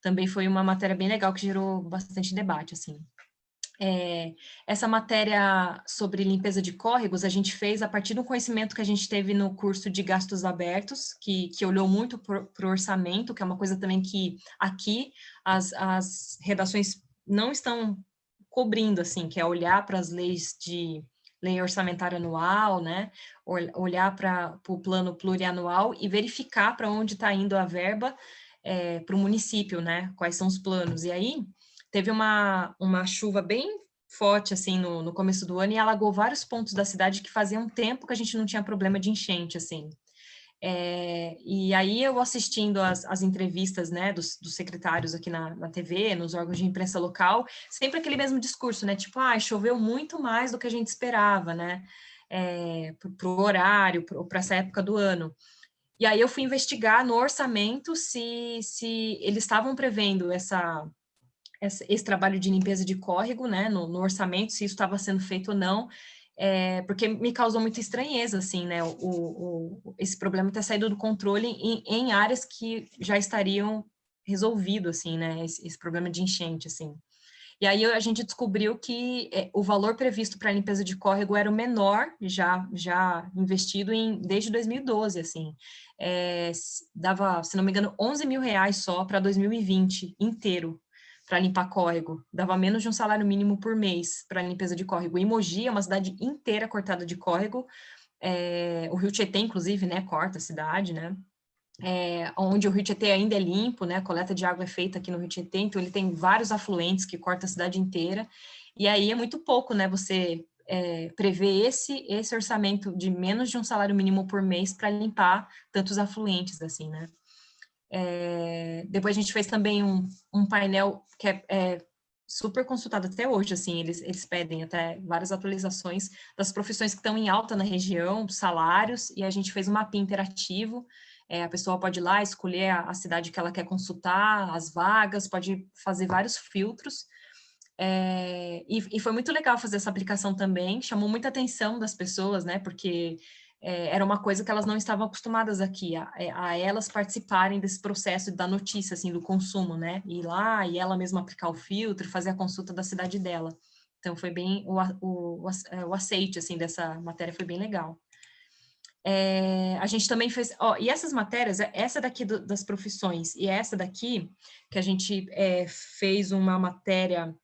Também foi uma matéria bem legal que gerou bastante debate, assim. É, essa matéria sobre limpeza de córregos a gente fez a partir do conhecimento que a gente teve no curso de gastos abertos, que, que olhou muito para o orçamento, que é uma coisa também que aqui as, as redações não estão cobrindo, assim, que é olhar para as leis de lei orçamentária anual, né, olhar para o plano plurianual e verificar para onde está indo a verba é, para o município, né, quais são os planos. E aí, teve uma, uma chuva bem forte, assim, no, no começo do ano e alagou vários pontos da cidade que fazia um tempo que a gente não tinha problema de enchente, assim. É, e aí eu assistindo as, as entrevistas né, dos, dos, secretários aqui na, na TV, nos órgãos de imprensa local, sempre aquele mesmo discurso, né? Tipo, ah, choveu muito mais do que a gente esperava, né? É, para o horário, para essa época do ano. E aí eu fui investigar no orçamento se, se eles estavam prevendo essa, esse trabalho de limpeza de córrego, né, no, no orçamento, se isso estava sendo feito ou não é, porque me causou muita estranheza, assim, né, o, o esse problema ter saído do controle em, em, áreas que já estariam resolvido, assim, né, esse, esse, problema de enchente, assim. E aí a gente descobriu que é, o valor previsto para a limpeza de córrego era o menor já, já investido em, desde 2012, assim. É, dava, se não me engano, 11 mil reais só para 2020 inteiro, para limpar córrego. Dava menos de um salário mínimo por mês para limpeza de córrego. E Mogi é uma cidade inteira cortada de córrego. É, o Rio Tietê, inclusive, né, corta a cidade, né? É, onde o Rio Tietê ainda é limpo, né? A coleta de água é feita aqui no Rio Tietê, então ele tem vários afluentes que corta a cidade inteira. E aí é muito pouco, né? Você é, prever esse, esse orçamento de menos de um salário mínimo por mês para limpar tantos afluentes, assim, né? É, depois a gente fez também um, um painel que é, é, super consultado até hoje, assim, eles, eles pedem até várias atualizações das profissões que estão em alta na região, salários, e a gente fez um mapinha interativo É, a pessoa pode ir lá escolher a, a, cidade que ela quer consultar, as vagas, pode fazer vários filtros. É, e, e, foi muito legal fazer essa aplicação também, chamou muita atenção das pessoas, né? Porque é, era uma coisa que elas não estavam acostumadas aqui, a, é, a, elas participarem desse processo da notícia, assim, do consumo, né? Ir lá e ela mesma aplicar o filtro, fazer a consulta da cidade dela. Então, foi bem, o, o, é, o aceite, assim, dessa matéria foi bem legal. É, a gente também fez, ó, e essas matérias, essa daqui do, das profissões e essa daqui, que a gente é, fez uma matéria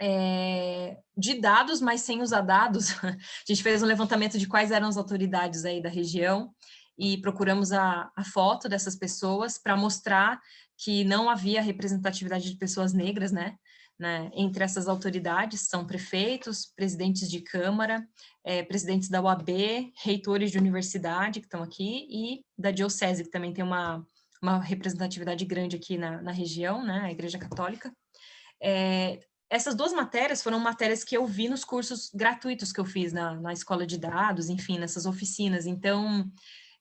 é, de dados, mas sem usar dados. A gente fez um levantamento de quais eram as autoridades aí da região e procuramos a, a foto dessas pessoas para mostrar que não havia representatividade de pessoas negras, né? né? Entre essas autoridades são prefeitos, presidentes de Câmara, é, presidentes da UAB, reitores de universidade que estão aqui e da Diocese, que também tem uma, uma representatividade grande aqui na, na região, né? A Igreja Católica. É, essas duas matérias foram matérias que eu vi nos cursos gratuitos que eu fiz na, na escola de dados, enfim, nessas oficinas. Então,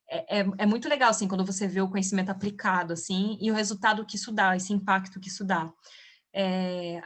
é, é, é, muito legal, assim, quando você vê o conhecimento aplicado, assim, e o resultado que isso dá, esse impacto que isso dá. É,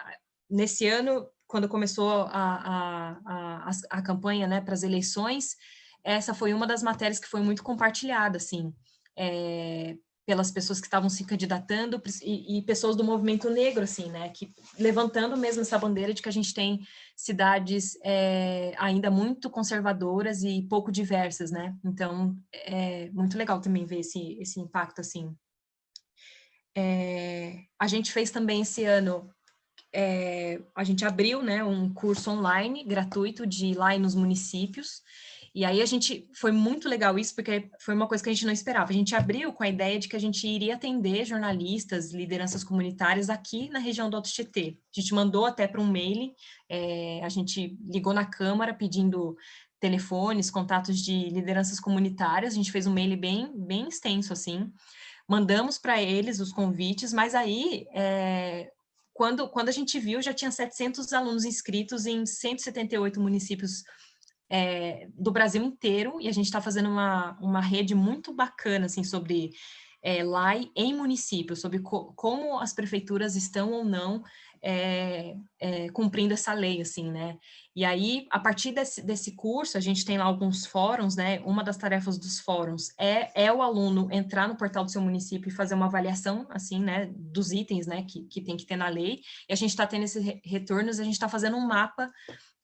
nesse ano, quando começou a, a, a, a campanha, né, para as eleições, essa foi uma das matérias que foi muito compartilhada, assim, é, pelas pessoas que estavam se candidatando e, e, pessoas do movimento negro, assim, né, que levantando mesmo essa bandeira de que a gente tem cidades é, ainda muito conservadoras e pouco diversas, né, então é muito legal também ver esse, esse impacto, assim. É, a gente fez também esse ano, é, a gente abriu, né, um curso online gratuito de lá nos municípios, e aí a gente, foi muito legal isso, porque foi uma coisa que a gente não esperava. A gente abriu com a ideia de que a gente iria atender jornalistas, lideranças comunitárias aqui na região do Alto Tietê. A gente mandou até para um mail, é, a gente ligou na Câmara pedindo telefones, contatos de lideranças comunitárias, a gente fez um mail bem, bem extenso, assim, mandamos para eles os convites, mas aí, é, quando, quando a gente viu, já tinha 700 alunos inscritos em 178 municípios é, do Brasil inteiro, e a gente está fazendo uma, uma rede muito bacana, assim, sobre é, LAI em municípios, sobre co como as prefeituras estão ou não é, é, cumprindo essa lei, assim, né? E aí, a partir desse, desse curso, a gente tem lá alguns fóruns, né? Uma das tarefas dos fóruns é, é o aluno entrar no portal do seu município e fazer uma avaliação, assim, né? Dos itens, né? Que, que tem que ter na lei. E a gente está tendo esses retornos, a gente está fazendo um mapa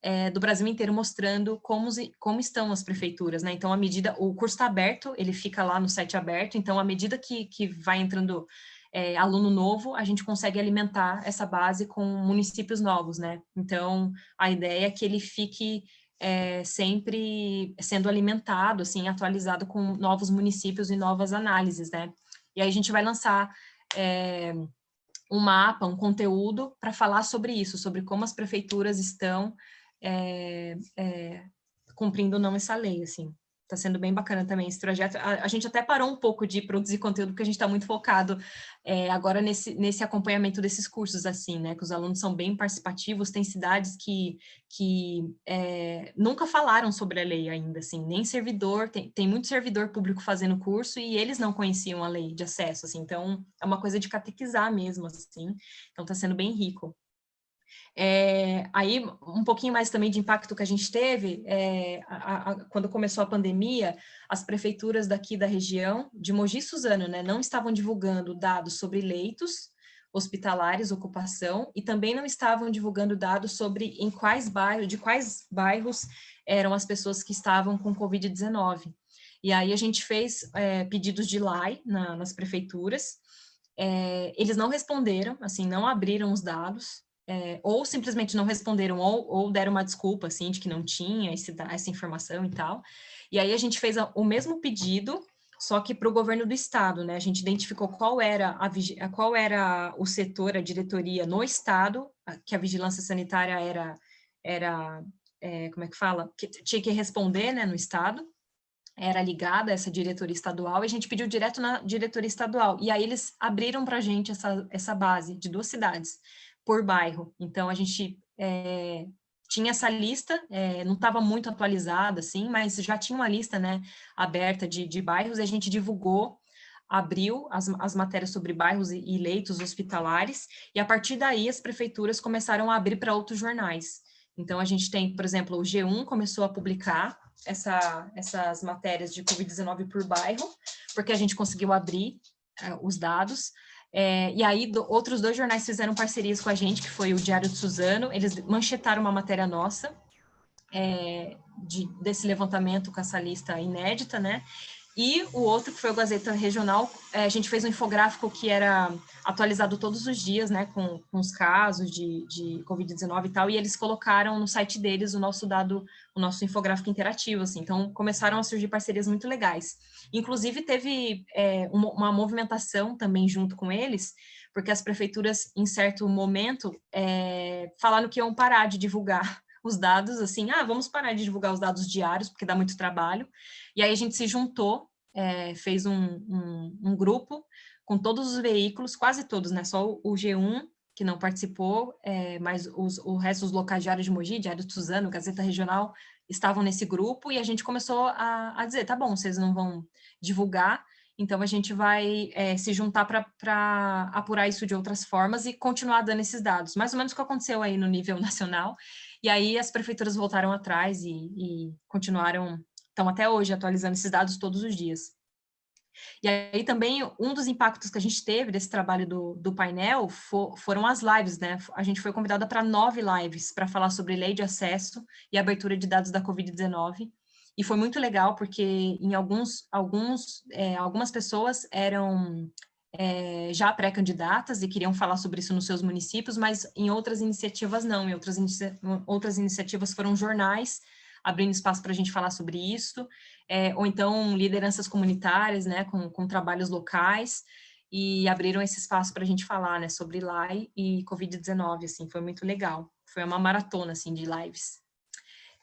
é, do Brasil inteiro mostrando como, como estão as prefeituras, né? Então, a medida, o curso está aberto, ele fica lá no site aberto, então, à medida que, que vai entrando é, aluno novo, a gente consegue alimentar essa base com municípios novos, né? Então, a ideia é que ele fique é, sempre sendo alimentado, assim, atualizado com novos municípios e novas análises, né? E aí a gente vai lançar um mapa, um conteúdo para falar sobre isso, sobre como as prefeituras estão é, é, cumprindo ou não essa lei, assim. Está sendo bem bacana também esse projeto. A, a, gente até parou um pouco de produzir conteúdo, porque a gente está muito focado é, agora nesse, nesse acompanhamento desses cursos, assim, né? Que os alunos são bem participativos, tem cidades que, que é, nunca falaram sobre a lei ainda, assim, nem servidor, tem, tem muito servidor público fazendo curso e eles não conheciam a lei de acesso, assim, então é uma coisa de catequizar mesmo, assim, então está sendo bem rico. É, aí, um pouquinho mais também de impacto que a gente teve, é, a, a, quando começou a pandemia, as prefeituras daqui da região, de Mogi Suzano, né, não estavam divulgando dados sobre leitos hospitalares, ocupação, e também não estavam divulgando dados sobre em quais bairros, de quais bairros eram as pessoas que estavam com Covid-19. E aí a gente fez é, pedidos de LAI na, nas prefeituras, é, eles não responderam, assim, não abriram os dados, é, ou simplesmente não responderam, ou, ou, deram uma desculpa, assim, de que não tinha esse, essa informação e tal. E aí a gente fez a, o mesmo pedido, só que para o governo do estado, né? A gente identificou qual era, a, qual era o setor, a diretoria no estado, que a vigilância sanitária era, era é, como é que fala? Que tinha que responder, né, no estado, era ligada a essa diretoria estadual, e a gente pediu direto na diretoria estadual, e aí eles abriram para a gente essa, essa base de duas cidades, por bairro. Então, a gente é, tinha essa lista, é, não estava muito atualizada, assim, mas já tinha uma lista, né, aberta de, de bairros, e a gente divulgou abriu as, as matérias sobre bairros e, e leitos hospitalares, e a partir daí as prefeituras começaram a abrir para outros jornais. Então, a gente tem, por exemplo, o G1 começou a publicar essa, essas matérias de Covid-19 por bairro, porque a gente conseguiu abrir uh, os dados. É, e aí, do, outros dois jornais fizeram parcerias com a gente, que foi o Diário de Suzano, eles manchetaram uma matéria nossa, é, de, desse levantamento com essa lista inédita, né? E o outro, que foi o Gazeta Regional, é, a gente fez um infográfico que era atualizado todos os dias, né, com, com os casos de, de Covid-19 e tal, e eles colocaram no site deles o nosso dado, o nosso infográfico interativo, assim, então começaram a surgir parcerias muito legais. Inclusive teve é, uma, uma, movimentação também junto com eles, porque as prefeituras, em certo momento, é, falaram que iam parar de divulgar os dados, assim, ah, vamos parar de divulgar os dados diários, porque dá muito trabalho. E aí a gente se juntou, é, fez um, um, um, grupo com todos os veículos, quase todos, né? Só o G1, que não participou, é, mas os, o resto dos locais Diário de Mogi, Diário de Suzano, Gazeta Regional, estavam nesse grupo, e a gente começou a, a dizer, tá bom, vocês não vão divulgar, então, a gente vai é, se juntar para apurar isso de outras formas e continuar dando esses dados. Mais ou menos o que aconteceu aí no nível nacional. E aí as prefeituras voltaram atrás e, e continuaram, estão até hoje atualizando esses dados todos os dias. E aí também um dos impactos que a gente teve desse trabalho do, do painel for, foram as lives, né? A gente foi convidada para nove lives para falar sobre lei de acesso e abertura de dados da Covid-19. E foi muito legal, porque em alguns, alguns, é, algumas pessoas eram é, já pré-candidatas e queriam falar sobre isso nos seus municípios, mas em outras iniciativas não, em outras, inicia outras iniciativas foram jornais abrindo espaço para a gente falar sobre isso, é, ou então lideranças comunitárias, né, com, com trabalhos locais, e abriram esse espaço para a gente falar, né, sobre LAI e Covid-19, assim, foi muito legal, foi uma maratona, assim, de lives.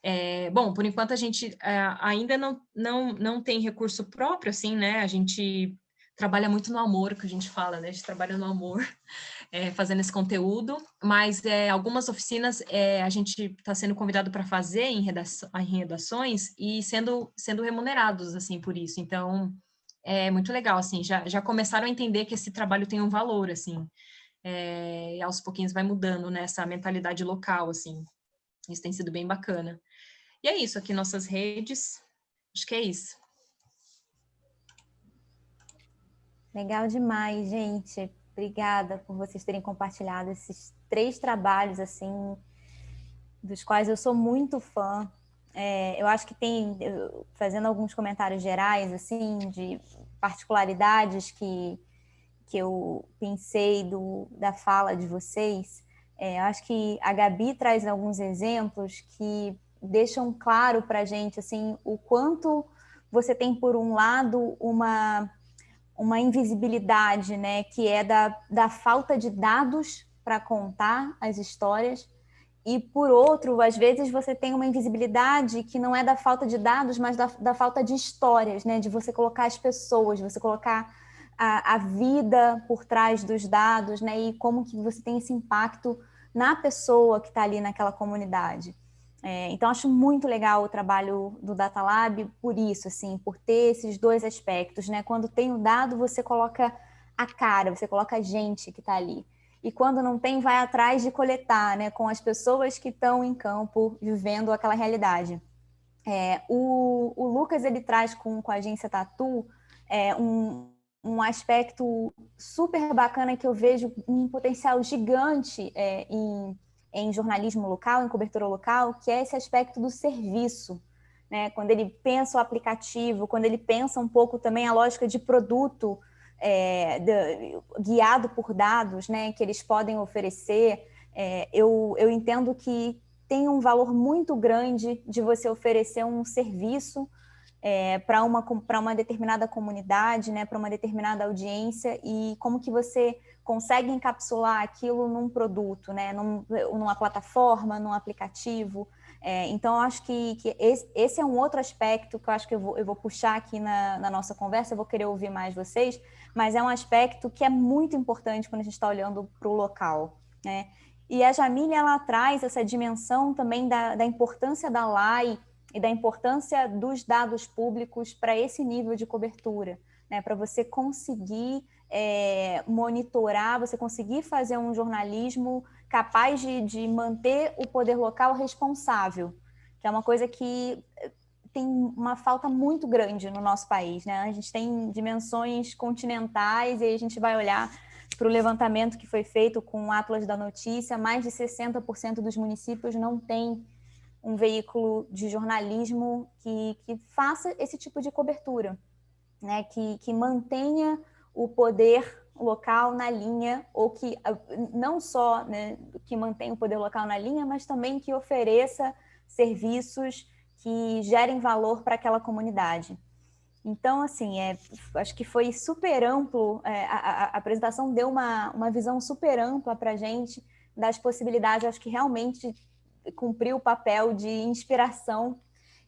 É, bom, por enquanto a gente é, ainda não, não, não tem recurso próprio, assim, né? A gente trabalha muito no amor, que a gente fala, né? A gente trabalha no amor, é, fazendo esse conteúdo, mas é, algumas oficinas é, a gente está sendo convidado para fazer em, redação, em redações e sendo, sendo remunerados, assim, por isso. Então, é muito legal, assim, já, já começaram a entender que esse trabalho tem um valor, assim, é, e aos pouquinhos vai mudando, né, essa mentalidade local, assim. Isso tem sido bem bacana. E é isso, aqui nossas redes, acho que é isso. Legal demais, gente. Obrigada por vocês terem compartilhado esses três trabalhos, assim, dos quais eu sou muito fã. É, eu acho que tem, fazendo alguns comentários gerais, assim, de particularidades que, que eu pensei do, da fala de vocês, é, eu acho que a Gabi traz alguns exemplos que deixam claro para a gente assim o quanto você tem por um lado uma uma invisibilidade, né, que é da, da falta de dados para contar as histórias, e por outro, às vezes você tem uma invisibilidade que não é da falta de dados, mas da, da falta de histórias, né, de você colocar as pessoas, de você colocar a, a vida por trás dos dados, né, e como que você tem esse impacto na pessoa que está ali naquela comunidade. É, então, acho muito legal o trabalho do Data Lab por isso, assim, por ter esses dois aspectos, né? Quando tem o dado, você coloca a cara, você coloca a gente que está ali. E quando não tem, vai atrás de coletar, né? Com as pessoas que estão em campo, vivendo aquela realidade. É, o, o, Lucas, ele traz com, com a agência Tatu é, um, um aspecto super bacana que eu vejo um potencial gigante é, em em jornalismo local, em cobertura local, que é esse aspecto do serviço. Né? Quando ele pensa o aplicativo, quando ele pensa um pouco também a lógica de produto é, de, guiado por dados né, que eles podem oferecer, é, eu, eu entendo que tem um valor muito grande de você oferecer um serviço é, para uma, uma determinada comunidade, né, para uma determinada audiência, e como que você consegue encapsular aquilo num produto, né, num, numa plataforma, num aplicativo. É, então, eu acho que, que esse, esse, é um outro aspecto que eu acho que eu vou, eu vou puxar aqui na, na, nossa conversa, eu vou querer ouvir mais vocês, mas é um aspecto que é muito importante quando a gente está olhando para o local. Né? E a Jamília, ela traz essa dimensão também da, da importância da LAI e da importância dos dados públicos para esse nível de cobertura. né, para você conseguir é, monitorar, você conseguir fazer um jornalismo capaz de, de manter o poder local responsável, que é uma coisa que eh, tem uma falta muito grande no nosso país. Né? A gente tem dimensões continentais e aí a gente vai olhar para o levantamento que foi feito com o Atlas da Notícia, mais de 60% dos municípios não têm um veículo de jornalismo que, que faça esse tipo de cobertura, né? que, que mantenha o poder local na linha, ou que não só né, que mantenha o poder local na linha, mas também que ofereça serviços que gerem valor para aquela comunidade. Então, assim, é, acho que foi super amplo, é, a, a, apresentação deu uma, uma visão super ampla para a gente das possibilidades, acho que realmente cumpriu o papel de inspiração.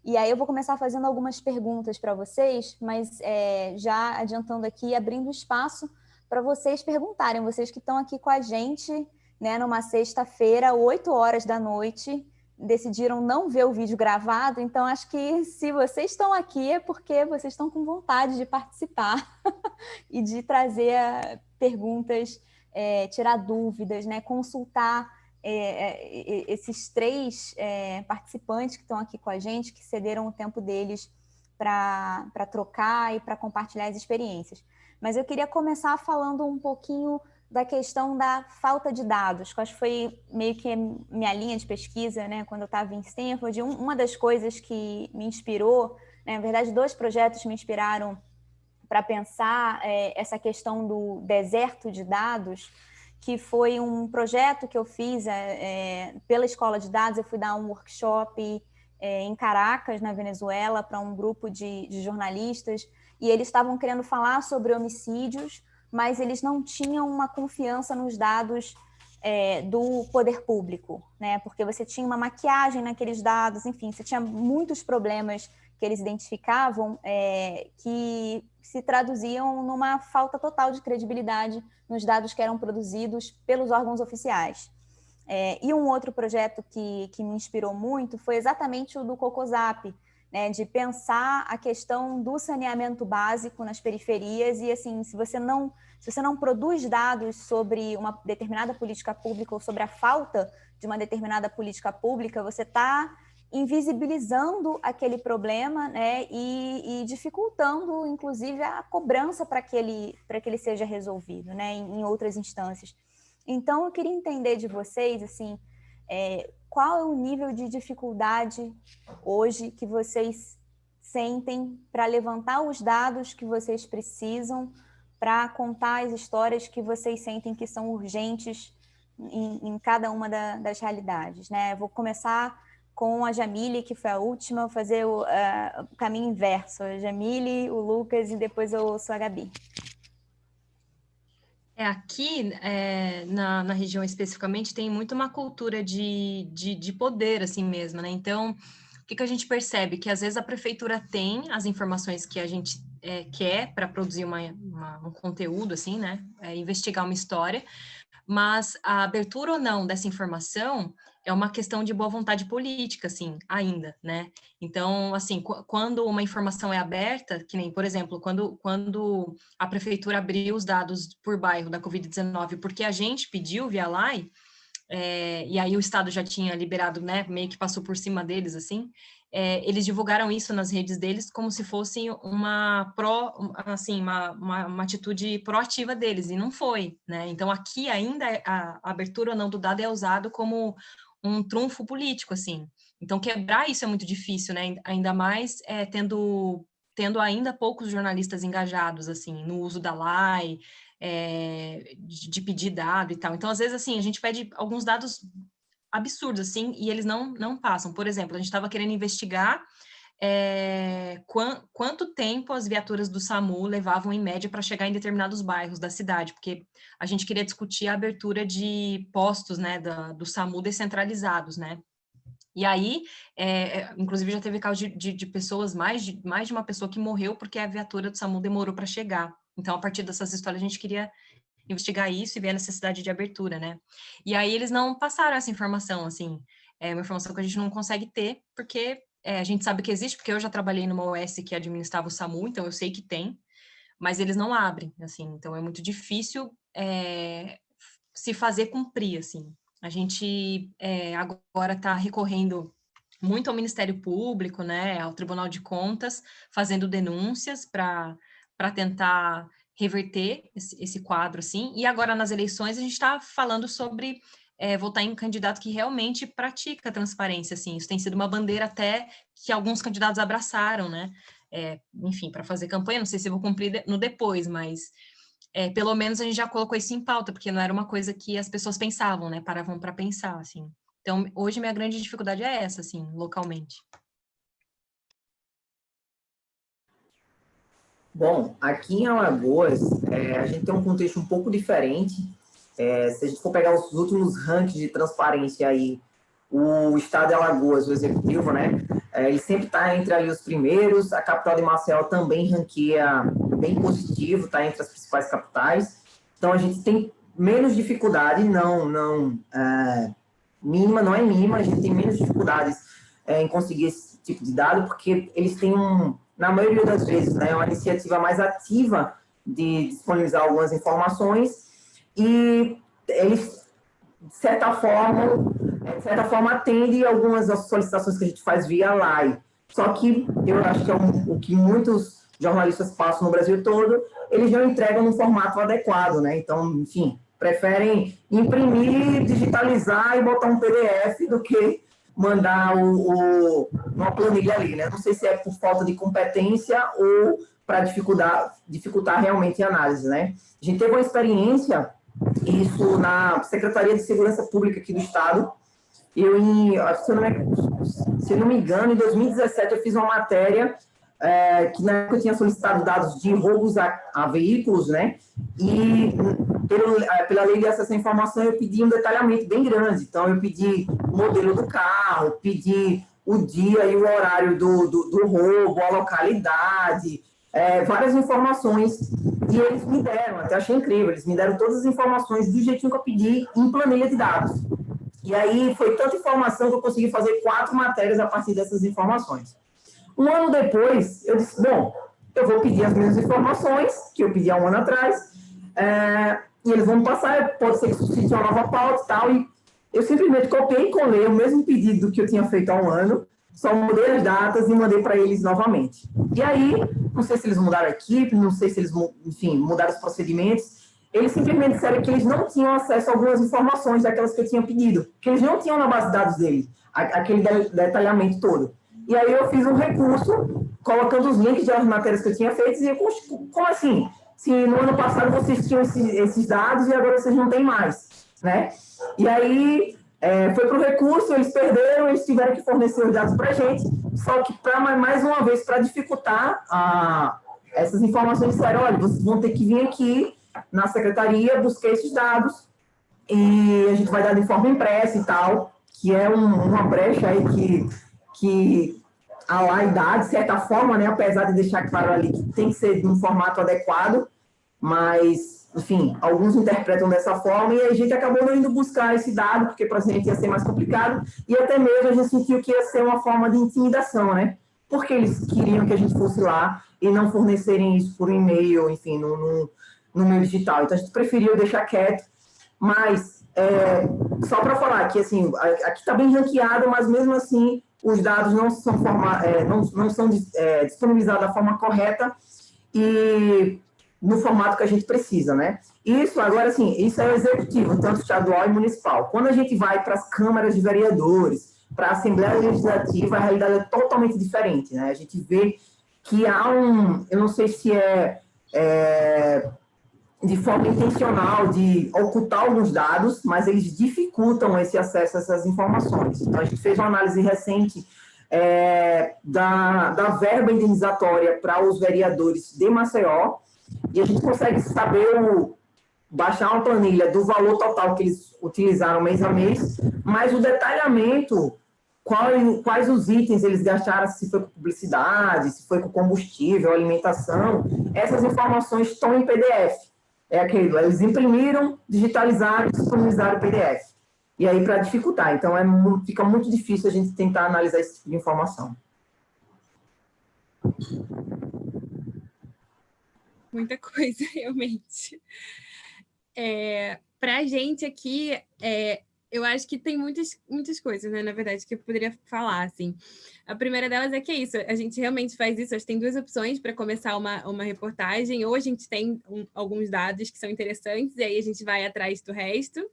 E aí eu vou começar fazendo algumas perguntas para vocês, mas é, já adiantando aqui, abrindo espaço para vocês perguntarem, vocês que estão aqui com a gente, né, numa sexta-feira, 8 horas da noite, decidiram não ver o vídeo gravado, então acho que se vocês estão aqui é porque vocês estão com vontade de participar e de trazer eh, perguntas, é, tirar dúvidas, né, consultar é, esses três é, participantes que estão aqui com a gente, que cederam o tempo deles para trocar e para compartilhar as experiências. Mas eu queria começar falando um pouquinho da questão da falta de dados, que acho que foi meio que minha linha de pesquisa, né, quando eu estava em Stanford. Um, uma das coisas que me inspirou, né, na verdade, dois projetos me inspiraram para pensar é, essa questão do deserto de dados, que foi um projeto que eu fiz é, é pela Escola de Dados. Eu fui dar um workshop é, em Caracas, na Venezuela, para um grupo de, de jornalistas, e eles estavam querendo falar sobre homicídios mas eles não tinham uma confiança nos dados é, do poder público, né? Porque você tinha uma maquiagem naqueles dados, enfim, você tinha muitos problemas que eles identificavam é, que se traduziam numa falta total de credibilidade nos dados que eram produzidos pelos órgãos oficiais. É, e um outro projeto que, que me inspirou muito foi exatamente o do Cocosap, né, de pensar a questão do saneamento básico nas periferias e assim, se você não se você não produz dados sobre uma determinada política pública ou sobre a falta de uma determinada política pública, você está invisibilizando aquele problema né, e, e, dificultando, inclusive, a cobrança para que, ele, que ele seja resolvido né, em, em outras instâncias. Então, eu queria entender de vocês, assim, é, qual é o nível de dificuldade hoje que vocês sentem para levantar os dados que vocês precisam para contar as histórias que vocês sentem que são urgentes em, em cada uma da, das realidades. Né? Vou começar com a Jamile, que foi a última, fazer o, uh, caminho inverso. A Jamile, o Lucas e depois eu ouço a Gabi. É, aqui, é, na, na região especificamente, tem muito uma cultura de, de, de poder, assim mesmo, né? Então, o que, que a gente percebe? Que às vezes a prefeitura tem as informações que a gente é, quer para produzir uma, uma, um conteúdo, assim, né? É, investigar uma história, mas a abertura ou não dessa informação é uma questão de boa vontade política, assim, ainda, né? Então, assim, quando uma informação é aberta, que nem, por exemplo, quando, quando a prefeitura abriu os dados por bairro da Covid-19, porque a gente pediu via LAI, é, e aí o Estado já tinha liberado, né, meio que passou por cima deles, assim, é, eles divulgaram isso nas redes deles como se fosse uma pró, assim, uma, uma, uma, atitude proativa deles, e não foi, né? Então, aqui ainda a, a abertura ou não do dado é usado como um trunfo político, assim. Então, quebrar isso é muito difícil, né? Ainda mais é, tendo, tendo ainda poucos jornalistas engajados, assim, no uso da LAI, é, de, de, pedir dado e tal. Então, às vezes, assim, a gente pede alguns dados absurdos, assim, e eles não, não passam. Por exemplo, a gente estava querendo investigar é, quanto tempo as viaturas do SAMU levavam em média para chegar em determinados bairros da cidade, porque a gente queria discutir a abertura de postos, né, da, do SAMU descentralizados, né, e aí, é, inclusive já teve caso de, de, de, pessoas, mais de, mais de uma pessoa que morreu porque a viatura do SAMU demorou para chegar. Então, a partir dessas histórias, a gente queria investigar isso e ver a necessidade de abertura, né? E aí eles não passaram essa informação, assim, é uma informação que a gente não consegue ter, porque é, a gente sabe que existe, porque eu já trabalhei numa OS que administrava o SAMU, então eu sei que tem, mas eles não abrem, assim, então é muito difícil é, se fazer cumprir, assim. A gente é, agora está recorrendo muito ao Ministério Público, né, ao Tribunal de Contas, fazendo denúncias para tentar reverter esse, esse, quadro, assim, e agora nas eleições a gente está falando sobre é, votar em um candidato que realmente pratica a transparência, assim, isso tem sido uma bandeira até que alguns candidatos abraçaram, né, é, enfim, para fazer campanha, não sei se vou cumprir no depois, mas é, pelo menos a gente já colocou isso em pauta, porque não era uma coisa que as pessoas pensavam, né, paravam para pensar, assim. Então, hoje minha grande dificuldade é essa, assim, localmente. Bom, aqui em Alagoas, é, a gente tem um contexto um pouco diferente. É, se a gente for pegar os últimos rankings de transparência aí, o estado de Alagoas, o executivo, né, é, ele sempre está entre ali os primeiros, a capital de Maceió também ranqueia bem positivo, está entre as principais capitais. Então, a gente tem menos dificuldade, não, não é, mínima, não é mínima, a gente tem menos dificuldades é, em conseguir esse tipo de dado, porque eles têm um, na maioria das vezes, né, uma iniciativa mais ativa de disponibilizar algumas informações e eles, de certa forma, de certa forma atende algumas das solicitações que a gente faz via live. Só que eu acho que é um, o que muitos jornalistas passam no Brasil todo, eles não entregam no formato adequado, né? Então, enfim, preferem imprimir, digitalizar e botar um PDF do que mandar o, o, uma planilha ali, né? Não sei se é por falta de competência ou para dificultar, dificultar realmente a análise, né? A gente teve uma experiência, isso na Secretaria de Segurança Pública aqui do Estado, eu, em, se, eu não me, se eu não me engano, em 2017 eu fiz uma matéria é, que na época eu tinha solicitado dados de roubos a, a veículos, né? E pelo, é, pela lei de acesso à informação eu pedi um detalhamento bem grande. Então eu pedi o modelo do carro, pedi o dia e o horário do, do, do roubo, a localidade, é, várias informações. E eles me deram, até achei incrível, eles me deram todas as informações do jeitinho que eu pedi em planilha de dados. E aí foi tanta informação que eu consegui fazer quatro matérias a partir dessas informações. Um ano depois, eu disse, bom, eu vou pedir as mesmas informações que eu pedi há um ano atrás, é, e eles vão passar, pode ser que suscite uma nova pauta e tal, e eu simplesmente copiei e colei o mesmo pedido que eu tinha feito há um ano, só mudei as datas e mandei para eles novamente. E aí, não sei se eles mudaram a equipe, não sei se eles, enfim, mudaram os procedimentos, eles simplesmente disseram que eles não tinham acesso a algumas informações daquelas que eu tinha pedido, que eles não tinham na base de dados dele, aquele detalhamento todo. E aí eu fiz um recurso, colocando os links das matérias que eu tinha feito, e eu, como assim? Se no ano passado vocês tinham esses, esses dados e agora vocês não têm mais, né? E aí é, foi para o recurso, eles perderam, eles tiveram que fornecer os dados para a gente, só que, pra, mais uma vez, para dificultar a, essas informações, disseram, olha, vocês vão ter que vir aqui na secretaria, busquei esses dados e a gente vai dar de forma impressa e tal, que é um, uma brecha aí que, que a dá, de certa forma, né, apesar de deixar claro ali que tem que ser de um formato adequado, mas, enfim, alguns interpretam dessa forma e a gente acabou não indo buscar esse dado, porque para a gente ia ser mais complicado, e até mesmo a gente sentiu que ia ser uma forma de intimidação, né? Porque eles queriam que a gente fosse lá e não fornecerem isso por e-mail, enfim, no, no, no meio digital. Então, a gente preferiu deixar quieto, mas é, só para falar que, assim, aqui está bem ranqueado, mas mesmo assim os dados não são, forma, é, não, não são é, disponibilizados da forma correta e no formato que a gente precisa, né? Isso, agora, assim, isso é o executivo, tanto estadual e municipal. Quando a gente vai para as câmaras de vereadores, para a Assembleia Legislativa, a realidade é totalmente diferente, né? A gente vê que há um, eu não sei se é, é de forma intencional de ocultar alguns dados, mas eles dificultam esse acesso a essas informações. Então, a gente fez uma análise recente é, da, da verba indenizatória para os vereadores de Maceió, e a gente consegue saber o, baixar uma planilha do valor total que eles utilizaram mês a mês, mas o detalhamento, quais, quais os itens eles gastaram, se foi com publicidade, se foi com combustível, alimentação, essas informações estão em PDF é aquilo, eles imprimiram, digitalizaram disponibilizaram o PDF. E aí, para dificultar. Então, é, fica muito difícil a gente tentar analisar esse tipo de informação. Muita coisa, realmente. É, Para a gente aqui, é, eu acho que tem muitas, muitas coisas, né, na verdade, que eu poderia falar, assim. A primeira delas é que é isso, a gente realmente faz isso, a gente tem duas opções para começar uma, uma reportagem, ou a gente tem um, alguns dados que são interessantes, e aí a gente vai atrás do resto,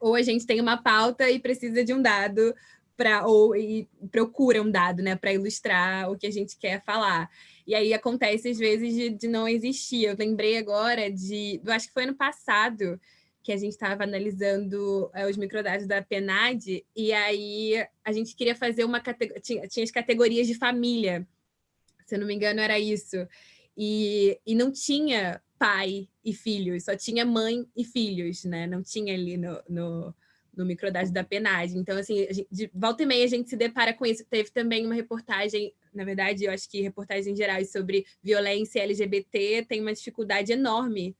ou a gente tem uma pauta e precisa de um dado para ou e procura um dado, né, para ilustrar o que a gente quer falar. E aí acontece às vezes de, de não existir. Eu lembrei agora de, eu acho que foi ano passado, que a gente estava analisando é, os microdados da PNAD, e aí a gente queria fazer uma categoria, tinha, tinha, as categorias de família, se eu não me engano era isso, e, e não tinha pai e filhos, só tinha mãe e filhos, né? Não tinha ali no, no, no da PNAD. Então, assim, gente, de volta e meia a gente se depara com isso. Teve também uma reportagem, na verdade, eu acho que reportagens gerais sobre violência LGBT tem uma dificuldade enorme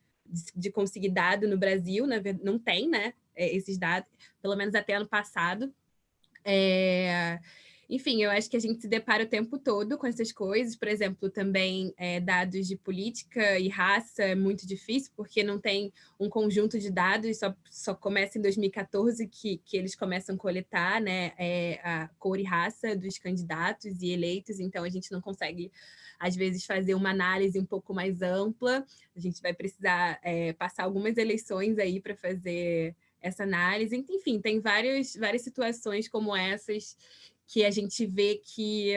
de, conseguir dado no Brasil, né? não tem, né, é, esses dados, pelo menos até ano passado. É... Enfim, eu acho que a gente se depara o tempo todo com essas coisas, por exemplo, também é, dados de política e raça é muito difícil, porque não tem um conjunto de dados, só, só começa em 2014 que, que eles começam a coletar né, é, a cor e raça dos candidatos e eleitos, então a gente não consegue às vezes fazer uma análise um pouco mais ampla. A gente vai precisar é, passar algumas eleições aí para fazer essa análise. Enfim, tem várias, várias situações como essas que a gente vê que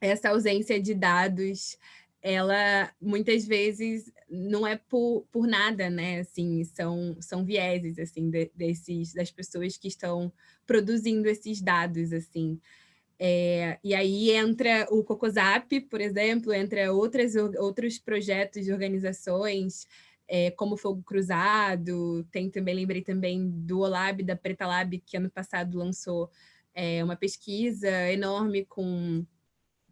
essa ausência de dados ela muitas vezes não é por, por nada, né? Assim, são, são vieses assim de, desses das pessoas que estão produzindo esses dados assim. É, e aí entra o Cocosap, por exemplo, entra outras, outros projetos de organizações, é, como Fogo Cruzado, tem também, lembrei também do Olab, da Preta Lab, que ano passado lançou é, uma pesquisa enorme com,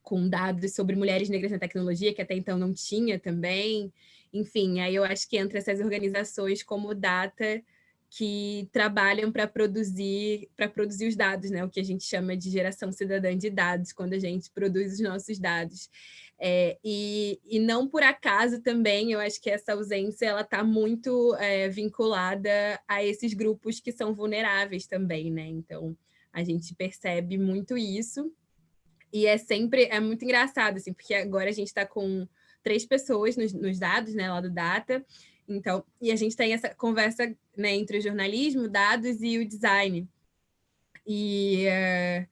com dados sobre mulheres negras na tecnologia, que até então não tinha também. Enfim, aí eu acho que entra essas organizações como Data, que trabalham para produzir para produzir os dados, né? O que a gente chama de geração cidadã de dados, quando a gente produz os nossos dados. É, e, e não por acaso também, eu acho que essa ausência ela está muito é, vinculada a esses grupos que são vulneráveis também, né? Então, a gente percebe muito isso. E é sempre, é muito engraçado, assim, porque agora a gente está com três pessoas nos, nos dados, né, lá do Data, então, e a gente tem essa conversa né, entre o jornalismo, dados e o design. E é,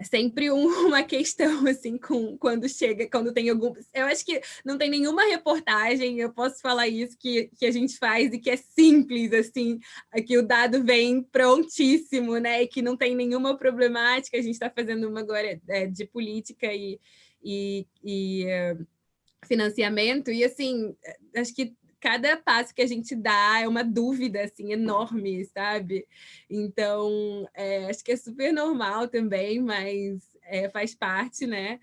é sempre um, uma questão, assim, com, quando chega, quando tem algum... Eu acho que não tem nenhuma reportagem, eu posso falar isso, que, que a gente faz e que é simples, assim, que o dado vem prontíssimo, né? E que não tem nenhuma problemática. A gente está fazendo uma agora é, de política e, e, e é, financiamento, e assim, acho que cada passo que a gente dá é uma dúvida assim enorme, sabe? Então, é, acho que é super normal também, mas é, faz parte, né?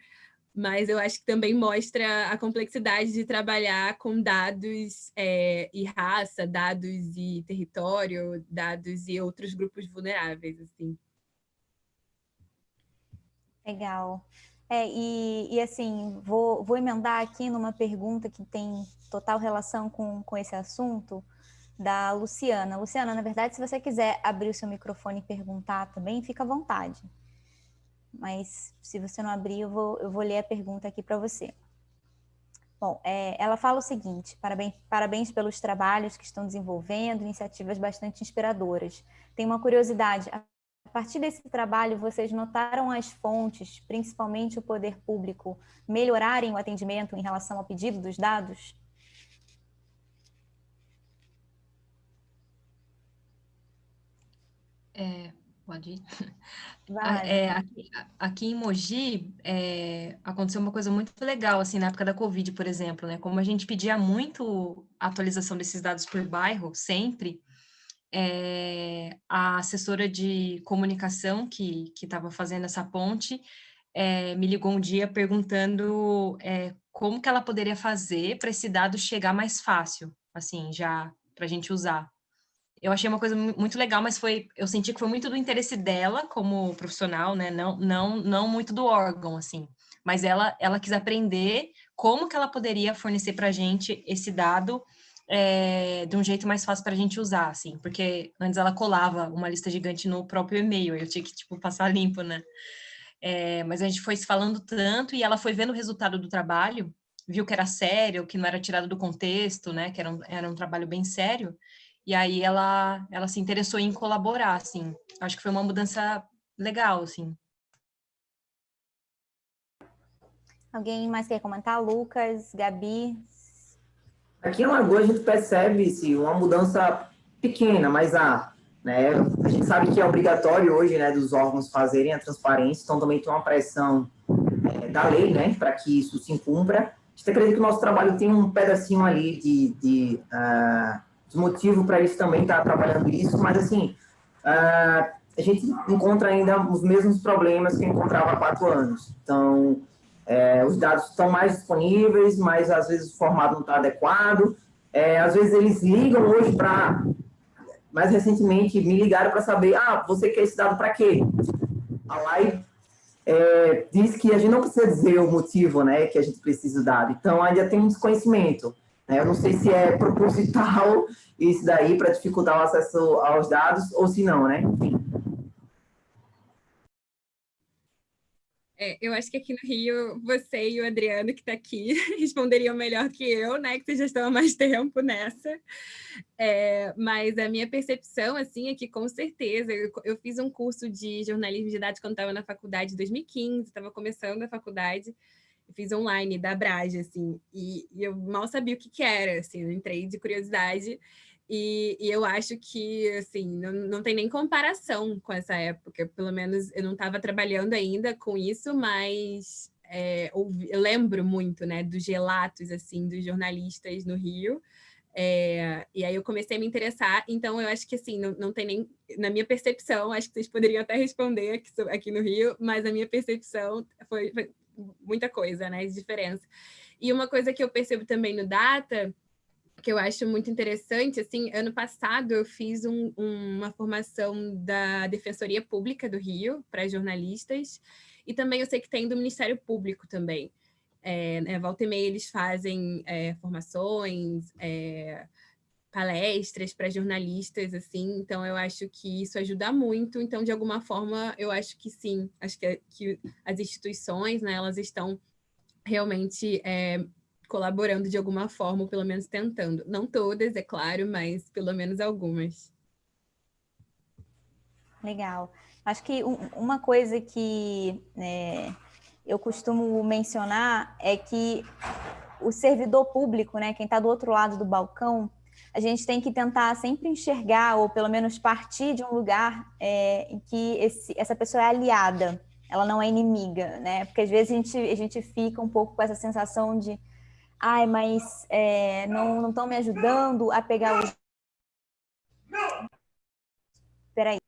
Mas eu acho que também mostra a complexidade de trabalhar com dados é, e raça, dados e território, dados e outros grupos vulneráveis, assim. Legal. É, e, e assim, vou, vou emendar aqui numa pergunta que tem total relação com, com esse assunto, da Luciana. Luciana, na verdade, se você quiser abrir o seu microfone e perguntar também, fica à vontade. Mas se você não abrir, eu vou, eu vou ler a pergunta aqui para você. Bom, é, ela fala o seguinte, parabéns, parabéns pelos trabalhos que estão desenvolvendo, iniciativas bastante inspiradoras. Tem uma curiosidade, a partir desse trabalho, vocês notaram as fontes, principalmente o poder público, melhorarem o atendimento em relação ao pedido dos dados? É, pode ir. É, aqui, aqui, em Mogi, é, aconteceu uma coisa muito legal, assim, na época da Covid, por exemplo, né? Como a gente pedia muito a atualização desses dados por bairro, sempre, é, a assessora de comunicação que estava fazendo essa ponte é, me ligou um dia perguntando é, como que ela poderia fazer para esse dado chegar mais fácil, assim, já para a gente usar. eu achei uma coisa muito legal, mas foi, eu senti que foi muito do interesse dela como profissional, né? Não, não, não muito do órgão, assim. Mas ela, ela quis aprender como que ela poderia fornecer para a gente esse dado é, de um jeito mais fácil para a gente usar, assim, porque antes ela colava uma lista gigante no próprio e-mail, eu tinha que, tipo, passar limpo, né? É, mas a gente foi se falando tanto e ela foi vendo o resultado do trabalho, viu que era sério, que não era tirado do contexto, né? Que era um, era um trabalho bem sério. E aí ela, ela se interessou em colaborar, assim. Acho que foi uma mudança legal, assim. Alguém mais quer comentar? Lucas, Gabi? Aqui em Lagoa a gente percebe se uma mudança pequena, mas a, né, a gente sabe que é obrigatório hoje né, dos órgãos fazerem a transparência, então também tem uma pressão é, da lei né, para que isso se incumpra. A gente acredita que o nosso trabalho tem um pedacinho ali de, de, uh, de motivo para eles também estar tá trabalhando isso, mas assim, uh, a gente encontra ainda os mesmos problemas que encontrava há quatro anos. Então, é, os dados estão mais disponíveis, mas às vezes o formato não está adequado. É, às vezes eles ligam hoje para... Mais recentemente me ligaram para saber, ah, você quer esse dado para quê? A Live é, diz que a gente não precisa dizer o motivo né, que a gente precisa do dado. Então, ainda tem um desconhecimento. Né? Eu não sei se é proposital isso daí para dificultar o acesso aos dados ou se não, né? Enfim. É, eu acho que aqui no Rio, você e o Adriano, que está aqui, responderiam melhor que eu, né? Que vocês já estão há mais tempo nessa. É, mas a minha percepção, assim, é que com certeza, eu, eu fiz um curso de jornalismo de dados quando estava na faculdade em 2015, estava começando a faculdade, fiz online da Brage, assim, e, e, eu mal sabia o que, que era, assim, eu entrei de curiosidade e, e, eu acho que, assim, não, não tem nem comparação com essa época. Pelo menos eu não estava trabalhando ainda com isso, mas é, eu lembro muito, né, dos relatos, assim, dos jornalistas no Rio. É, e aí eu comecei a me interessar, então eu acho que, assim, não, não tem nem... Na minha percepção, acho que vocês poderiam até responder aqui, aqui no Rio, mas a minha percepção foi, foi muita coisa, né, de diferença. E uma coisa que eu percebo também no Data que eu acho muito interessante, assim, ano passado eu fiz um, uma formação da Defensoria Pública do Rio para jornalistas, e também eu sei que tem do Ministério Público também. É, né, volta e meia eles fazem é, formações, é, palestras para jornalistas, assim, então eu acho que isso ajuda muito, então de alguma forma eu acho que sim, acho que, que as instituições, né, elas estão realmente é, colaborando de alguma forma, ou pelo menos tentando. Não todas, é claro, mas pelo menos algumas. Legal. Acho que uma coisa que é, eu costumo mencionar é que o servidor público, né, quem está do outro lado do balcão, a gente tem que tentar sempre enxergar, ou pelo menos partir de um lugar é, em que esse, essa pessoa é aliada, ela não é inimiga, né? Porque às vezes a gente, a gente fica um pouco com essa sensação de ai, mas é, não estão me ajudando a pegar os... Peraí.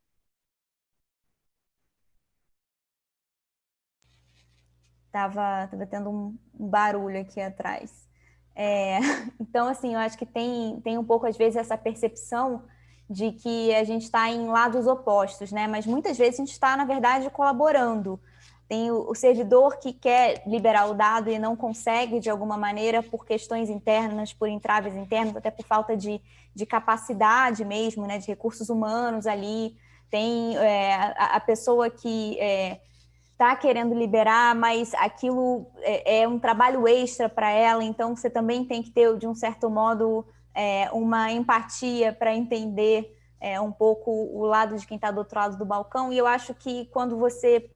Tava, tava tendo um barulho aqui atrás. É, então, assim, eu acho que tem, tem um pouco, às vezes, essa percepção de que a gente está em lados opostos, né? Mas muitas vezes a gente está, na verdade, colaborando tem o, o, servidor que quer liberar o dado e não consegue de alguma maneira por questões internas, por entraves internos, até por falta de, de capacidade mesmo, né, de recursos humanos ali. Tem é, a, a, pessoa que está é, querendo liberar, mas aquilo é, é um trabalho extra para ela, então você também tem que ter, de um certo modo, é, uma empatia para entender é, um pouco o lado de quem está do outro lado do balcão. E eu acho que quando você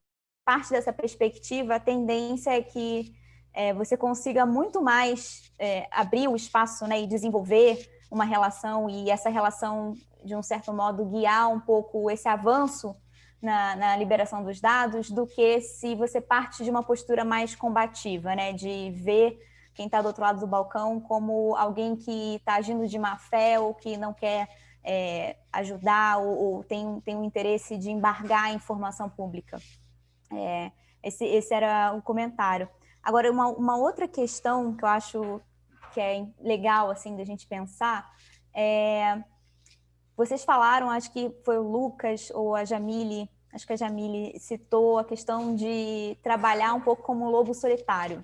parte dessa perspectiva, a tendência é que é, você consiga muito mais é, abrir o espaço né, e desenvolver uma relação e essa relação, de um certo modo, guiar um pouco esse avanço na, na liberação dos dados do que se você parte de uma postura mais combativa, né, de ver quem está do outro lado do balcão como alguém que está agindo de má fé ou que não quer é, ajudar ou, ou tem, tem um interesse de embargar a informação pública. É, esse, esse era o comentário. Agora, uma, uma outra questão que eu acho que é legal, assim, da gente pensar, é vocês falaram, acho que foi o Lucas ou a Jamile, acho que a Jamile citou a questão de trabalhar um pouco como lobo solitário.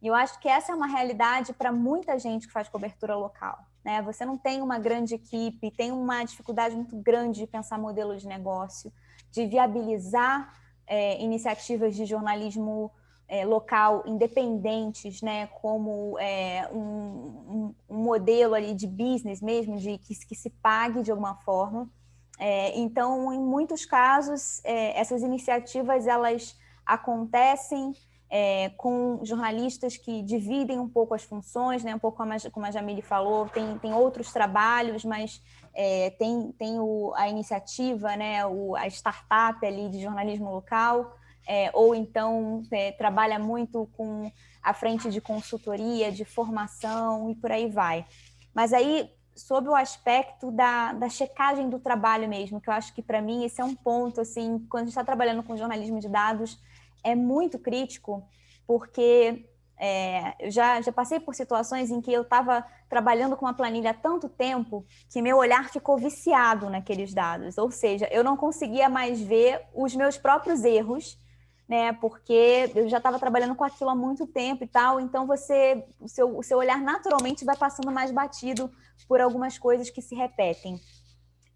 E eu acho que essa é uma realidade para muita gente que faz cobertura local. Né? Você não tem uma grande equipe, tem uma dificuldade muito grande de pensar modelo de negócio, de viabilizar é, iniciativas de jornalismo é, local independentes, né, como é, um, um, modelo ali de business mesmo, de que, que se pague de alguma forma. É, então, em muitos casos, é, essas iniciativas elas acontecem é, com jornalistas que dividem um pouco as funções, né, um pouco como a, como a Jamile falou, tem, tem outros trabalhos, mas é, tem, tem o, a iniciativa, né, o, a startup ali de jornalismo local, é, ou então é, trabalha muito com a frente de consultoria, de formação e por aí vai. Mas aí, sob o aspecto da, da checagem do trabalho mesmo, que eu acho que para mim esse é um ponto, assim, quando a gente está trabalhando com jornalismo de dados, é muito crítico, porque é, eu já, já passei por situações em que eu estava trabalhando com uma planilha há tanto tempo que meu olhar ficou viciado naqueles dados, ou seja, eu não conseguia mais ver os meus próprios erros né? Porque eu já estava trabalhando com aquilo há muito tempo e tal, então você, o seu, o seu olhar naturalmente vai passando mais batido por algumas coisas que se repetem.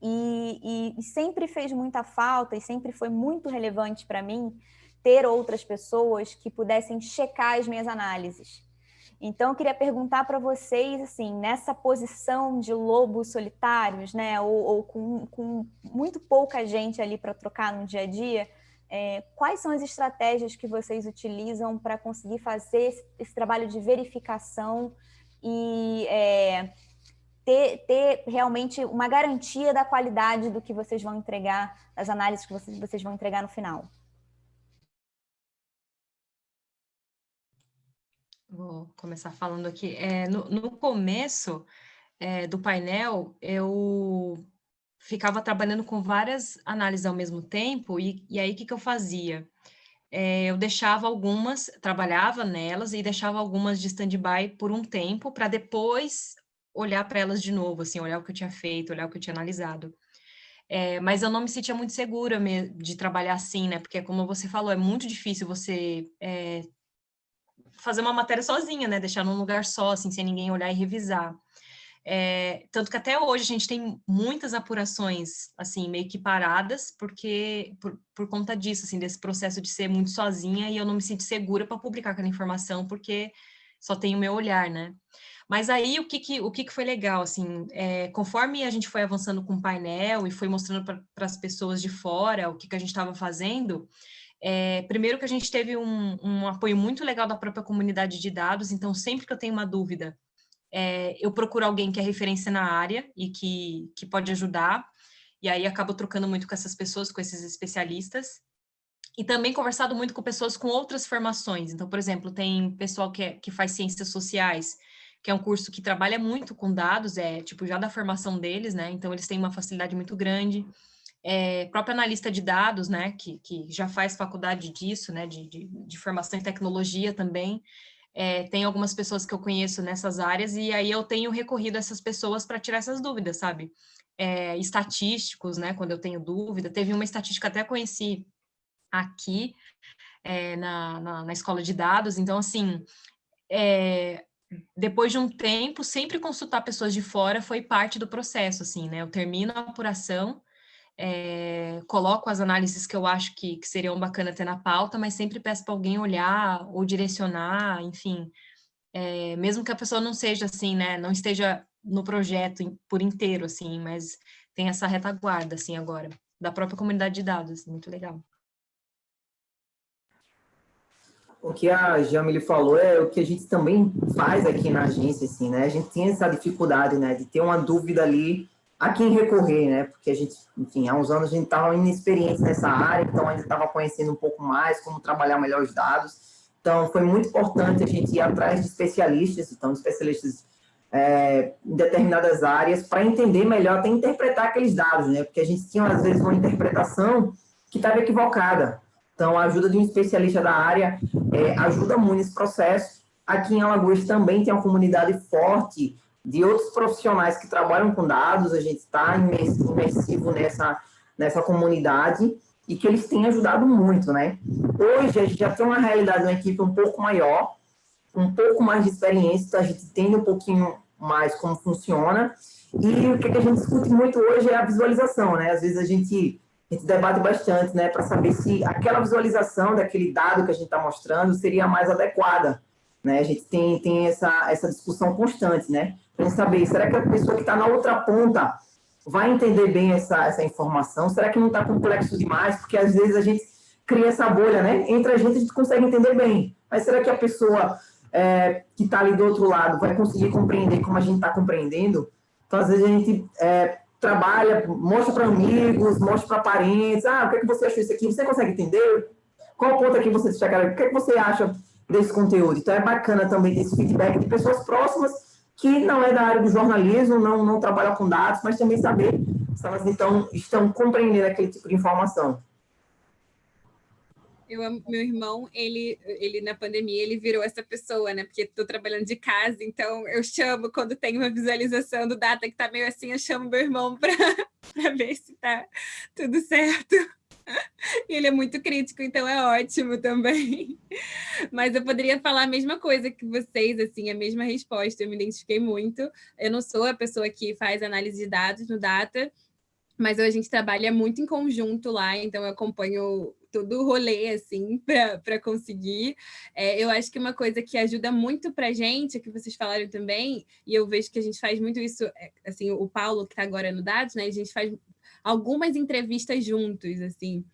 E, e, e sempre fez muita falta e sempre foi muito relevante para mim ter outras pessoas que pudessem checar as minhas análises. Então, eu queria perguntar para vocês, assim, nessa posição de lobos solitários, né, ou, ou com, com muito pouca gente ali para trocar no dia a dia, é, quais são as estratégias que vocês utilizam para conseguir fazer esse, esse, trabalho de verificação e é, ter, ter, realmente uma garantia da qualidade do que vocês vão entregar, das análises que vocês, vocês vão entregar no final? Vou começar falando aqui. É, no, no começo é, do painel, eu ficava trabalhando com várias análises ao mesmo tempo, e, e aí o que, que eu fazia? É, eu deixava algumas, trabalhava nelas e deixava algumas de stand-by por um tempo, para depois olhar para elas de novo, assim, olhar o que eu tinha feito, olhar o que eu tinha analisado. É, mas eu não me sentia muito segura de trabalhar assim, né? Porque, como você falou, é muito difícil você é, fazer uma matéria sozinha, né? Deixar num lugar só, assim, sem ninguém olhar e revisar. É, tanto que até hoje a gente tem muitas apurações, assim, meio que paradas, porque, por, por conta disso, assim, desse processo de ser muito sozinha e eu não me sinto segura para publicar aquela informação, porque só tem o meu olhar, né? Mas aí, o que, que, o que, que foi legal, assim, é, conforme a gente foi avançando com o painel e foi mostrando para as pessoas de fora o que, que a gente estava fazendo, é, primeiro que a gente teve um, um apoio muito legal da própria comunidade de dados, então sempre que eu tenho uma dúvida, é, eu procuro alguém que é referência na área e que, que pode ajudar, e aí acabo trocando muito com essas pessoas, com esses especialistas, e também conversado muito com pessoas com outras formações, então, por exemplo, tem pessoal que, é, que faz ciências sociais, que é um curso que trabalha muito com dados, é tipo já da formação deles, né, então eles têm uma facilidade muito grande, é, próprio analista de dados, né, que, que já faz faculdade disso, né, de, de, de formação em tecnologia também, é, tem algumas pessoas que eu conheço nessas áreas e aí eu tenho recorrido a essas pessoas para tirar essas dúvidas, sabe? É, estatísticos, né? Quando eu tenho dúvida, teve uma estatística até conheci aqui é, na, na, na, escola de dados, então assim, é, depois de um tempo, sempre consultar pessoas de fora foi parte do processo, assim, né? Eu termino a apuração, é, coloco as análises que eu acho que, que seriam bacana ter na pauta, mas sempre peço para alguém olhar ou direcionar, enfim, é, mesmo que a pessoa não seja assim, né, não esteja no projeto por inteiro, assim, mas tem essa retaguarda, assim, agora, da própria comunidade de dados, muito legal. O que a Jamile falou é o que a gente também faz aqui na agência, assim, né, a gente tem essa dificuldade, né, de ter uma dúvida ali a quem recorrer, né? Porque a gente, enfim, há uns anos a gente estava inexperiente nessa área, então ainda estava conhecendo um pouco mais como trabalhar melhor os dados. Então, foi muito importante a gente ir atrás de especialistas, então, especialistas é, em determinadas áreas, para entender melhor, até interpretar aqueles dados, né? Porque a gente tinha, às vezes, uma interpretação que estava equivocada. Então, a ajuda de um especialista da área é, ajuda muito nesse processo. Aqui em Alagoas também tem uma comunidade forte de outros profissionais que trabalham com dados, a gente está imersivo nessa, nessa comunidade e que eles têm ajudado muito, né? Hoje a gente já tem uma realidade, uma equipe um pouco maior, um pouco mais de experiência, a gente entende um pouquinho mais como funciona, e o que a gente discute muito hoje é a visualização, né? Às vezes a gente, a gente debate bastante, né, para saber se aquela visualização daquele dado que a gente está mostrando seria mais adequada, né? A gente tem, tem essa, essa discussão constante, né? Para saber, será que a pessoa que está na outra ponta vai entender bem essa, essa informação? Será que não está complexo demais? Porque às vezes a gente cria essa bolha, né? Entre a gente a gente consegue entender bem, mas será que a pessoa é, que está ali do outro lado vai conseguir compreender como a gente está compreendendo? Então, às vezes a gente é, trabalha, mostra para amigos, mostra para parentes, ah, o que, é que você achou isso aqui? Você consegue entender? Qual ponto aqui você destacaria? O que, é que você acha desse conteúdo? Então, é bacana também ter esse feedback de pessoas próximas que não é da área do jornalismo, não, não trabalham com dados, mas também saber se elas então, estão compreendendo aquele tipo de informação. Eu meu irmão, ele, ele na pandemia, ele virou essa pessoa, né? Porque estou trabalhando de casa, então eu chamo, quando tem uma visualização do data que está meio assim, eu chamo meu irmão para ver se está tudo certo. Ele é muito crítico, então é ótimo também. Mas eu poderia falar a mesma coisa que vocês, assim, a mesma resposta, eu me identifiquei muito. Eu não sou a pessoa que faz análise de dados no Data, mas a gente trabalha muito em conjunto lá, então eu acompanho todo o rolê, assim, para conseguir. É, eu acho que uma coisa que ajuda muito para a gente, que vocês falaram também, e eu vejo que a gente faz muito isso, é, assim, o Paulo, que está agora no Dados, né, a gente faz algumas entrevistas juntos, assim,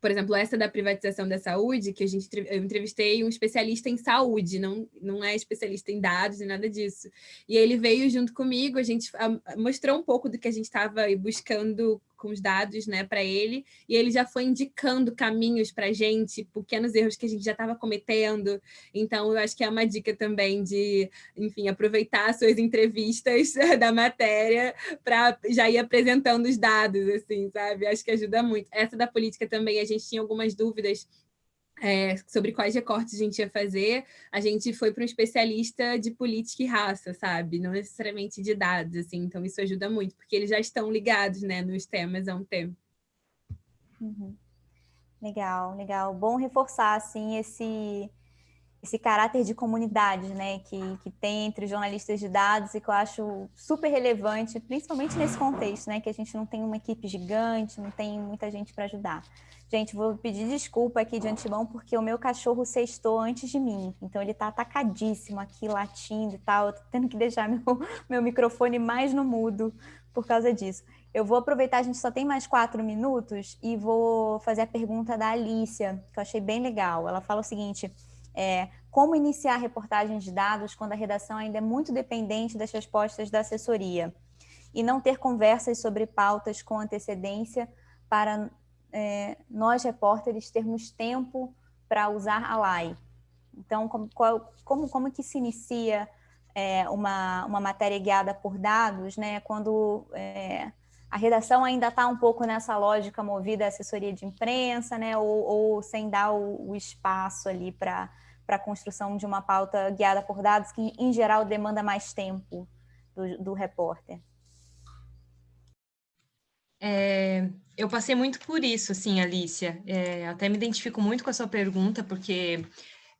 por exemplo, essa da privatização da saúde, que a gente eu entrevistei um especialista em saúde, não, não é especialista em dados e nada disso. E ele veio junto comigo, a gente mostrou um pouco do que a gente estava buscando com os dados né, para ele, e ele já foi indicando caminhos para a gente, pequenos erros que a gente já estava cometendo. Então, eu acho que é uma dica também de, enfim, aproveitar as suas entrevistas da matéria para já ir apresentando os dados, assim, sabe? Acho que ajuda muito. Essa da política também, a gente tinha algumas dúvidas é, sobre quais recortes a gente ia fazer, a gente foi para um especialista de política e raça, sabe? Não necessariamente de dados, assim, então isso ajuda muito, porque eles já estão ligados, né, nos temas há um tempo. Uhum. Legal, legal. Bom reforçar, assim, esse, esse caráter de comunidade, né, que, que tem entre jornalistas de dados e que eu acho super relevante, principalmente nesse contexto, né, que a gente não tem uma equipe gigante, não tem muita gente para ajudar. Gente, vou pedir desculpa aqui de antemão, porque o meu cachorro sextou antes de mim. Então, ele está atacadíssimo aqui, latindo e tal. Eu tendo que deixar meu, meu microfone mais no mudo por causa disso. Eu vou aproveitar, a gente só tem mais quatro minutos, e vou fazer a pergunta da Alicia, que eu achei bem legal. Ela fala o seguinte, é, como iniciar reportagens de dados quando a redação ainda é muito dependente das respostas da assessoria? E não ter conversas sobre pautas com antecedência para é, nós, repórteres, termos tempo para usar a LAI. Então, como, qual, como, como que se inicia é, uma, uma matéria guiada por dados, né, quando é, a redação ainda está um pouco nessa lógica movida à assessoria de imprensa, né, ou, ou sem dar o, o espaço ali para a construção de uma pauta guiada por dados, que em geral demanda mais tempo do, do repórter? É, eu passei muito por isso, assim, Alicia. É, até me identifico muito com a sua pergunta, porque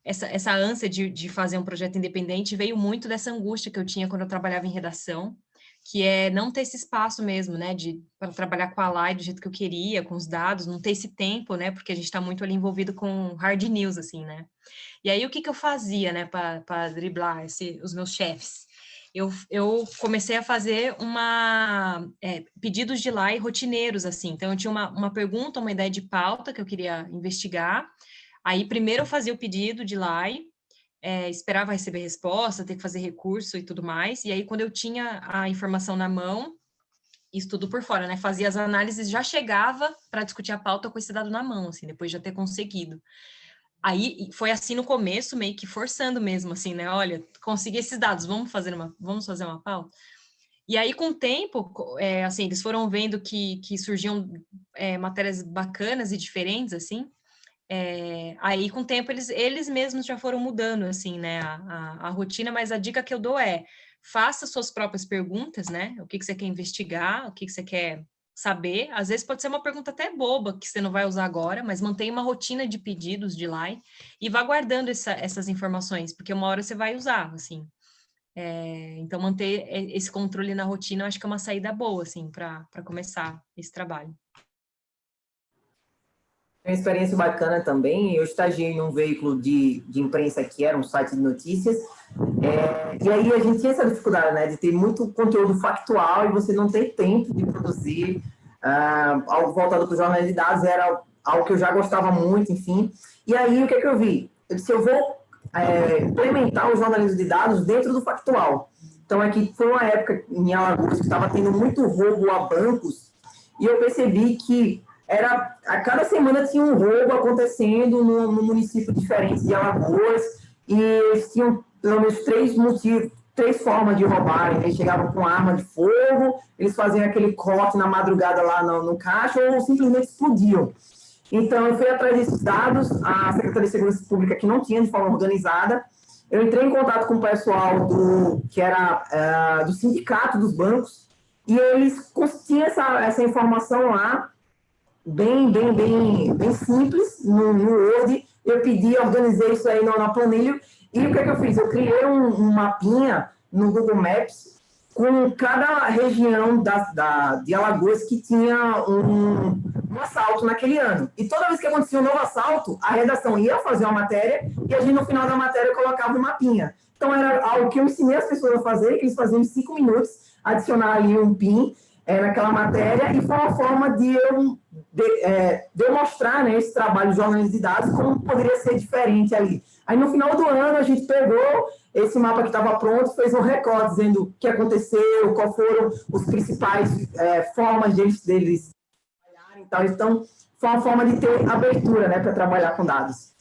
essa, essa ânsia de, de fazer um projeto independente veio muito dessa angústia que eu tinha quando eu trabalhava em redação, que é não ter esse espaço mesmo, né, de para trabalhar com a live do jeito que eu queria, com os dados, não ter esse tempo, né, porque a gente está muito ali envolvido com hard news, assim, né. E aí o que que eu fazia, né, para driblar esse, os meus chefes? eu, eu comecei a fazer uma é, pedidos de lei rotineiros, assim. Então, eu tinha uma, uma pergunta, uma ideia de pauta que eu queria investigar. Aí, primeiro eu fazia o pedido de lei, é, esperava receber resposta, ter que fazer recurso e tudo mais. E aí, quando eu tinha a informação na mão, isso tudo por fora, né? Fazia as análises, já chegava para discutir a pauta com esse dado na mão, assim, depois de já ter conseguido. Aí foi assim no começo, meio que forçando mesmo, assim, né? Olha, consegui esses dados, vamos fazer uma, vamos fazer uma pauta. E aí, com o tempo, é, assim, eles foram vendo que, que surgiam é, matérias bacanas e diferentes, assim, é, aí com o tempo eles, eles mesmos já foram mudando, assim, né, a, a, a, rotina, mas a dica que eu dou é, faça suas próprias perguntas, né, o que, que você quer investigar, o que, que você quer saber, às vezes pode ser uma pergunta até boba, que você não vai usar agora, mas mantenha uma rotina de pedidos de lá e vá guardando essa, essas informações, porque uma hora você vai usar, assim. É, então, manter esse controle na rotina, eu acho que é uma saída boa, assim, para começar esse trabalho. Uma experiência bacana também, eu estagiei num veículo de, de imprensa que era um site de notícias, é, e aí a gente tinha essa dificuldade, né, de ter muito conteúdo factual e você não ter tempo de produzir, uh, algo voltado para o jornalismo de dados era algo que eu já gostava muito, enfim. E aí, o que, é que eu vi? Eu disse, eu vou é, implementar o jornalismo de dados dentro do factual. Então, aqui foi uma época em Alagoas que estava tendo muito roubo a bancos, e eu percebi que era a cada semana tinha um roubo acontecendo no, no município diferente de Alagoas e eles tinham pelo menos três motivos, três formas de roubarem. Eles chegavam com arma de fogo, eles faziam aquele corte na madrugada lá no, no caixa ou simplesmente explodiam. Então, eu fui atrás desses dados, a Secretaria de Segurança Pública, que não tinha de forma organizada, eu entrei em contato com o pessoal do, que era uh, do sindicato dos bancos, e eles tinham essa, essa informação lá, bem, bem, bem, bem simples no, no Word. Eu pedi, organizei isso aí na, planilha. E o que, é que eu fiz? Eu criei um, um mapinha no Google Maps com cada região da, da, de Alagoas que tinha um, um assalto naquele ano. E toda vez que acontecia um novo assalto, a redação ia fazer uma matéria e a gente, no final da matéria, colocava um mapinha. Então, era algo que eu ensinei as pessoas a fazer, que eles faziam em cinco minutos, adicionar ali um PIN é, naquela matéria, e foi uma forma de eu, é, de mostrar né, esse trabalho de jornalismo de dados como poderia ser diferente ali. Aí, no final do ano, a gente pegou esse mapa que estava pronto, fez um recorde dizendo o que aconteceu, qual foram os principais é, formas deles, deles trabalharem. Então, foi uma forma de ter abertura né, para trabalhar com dados.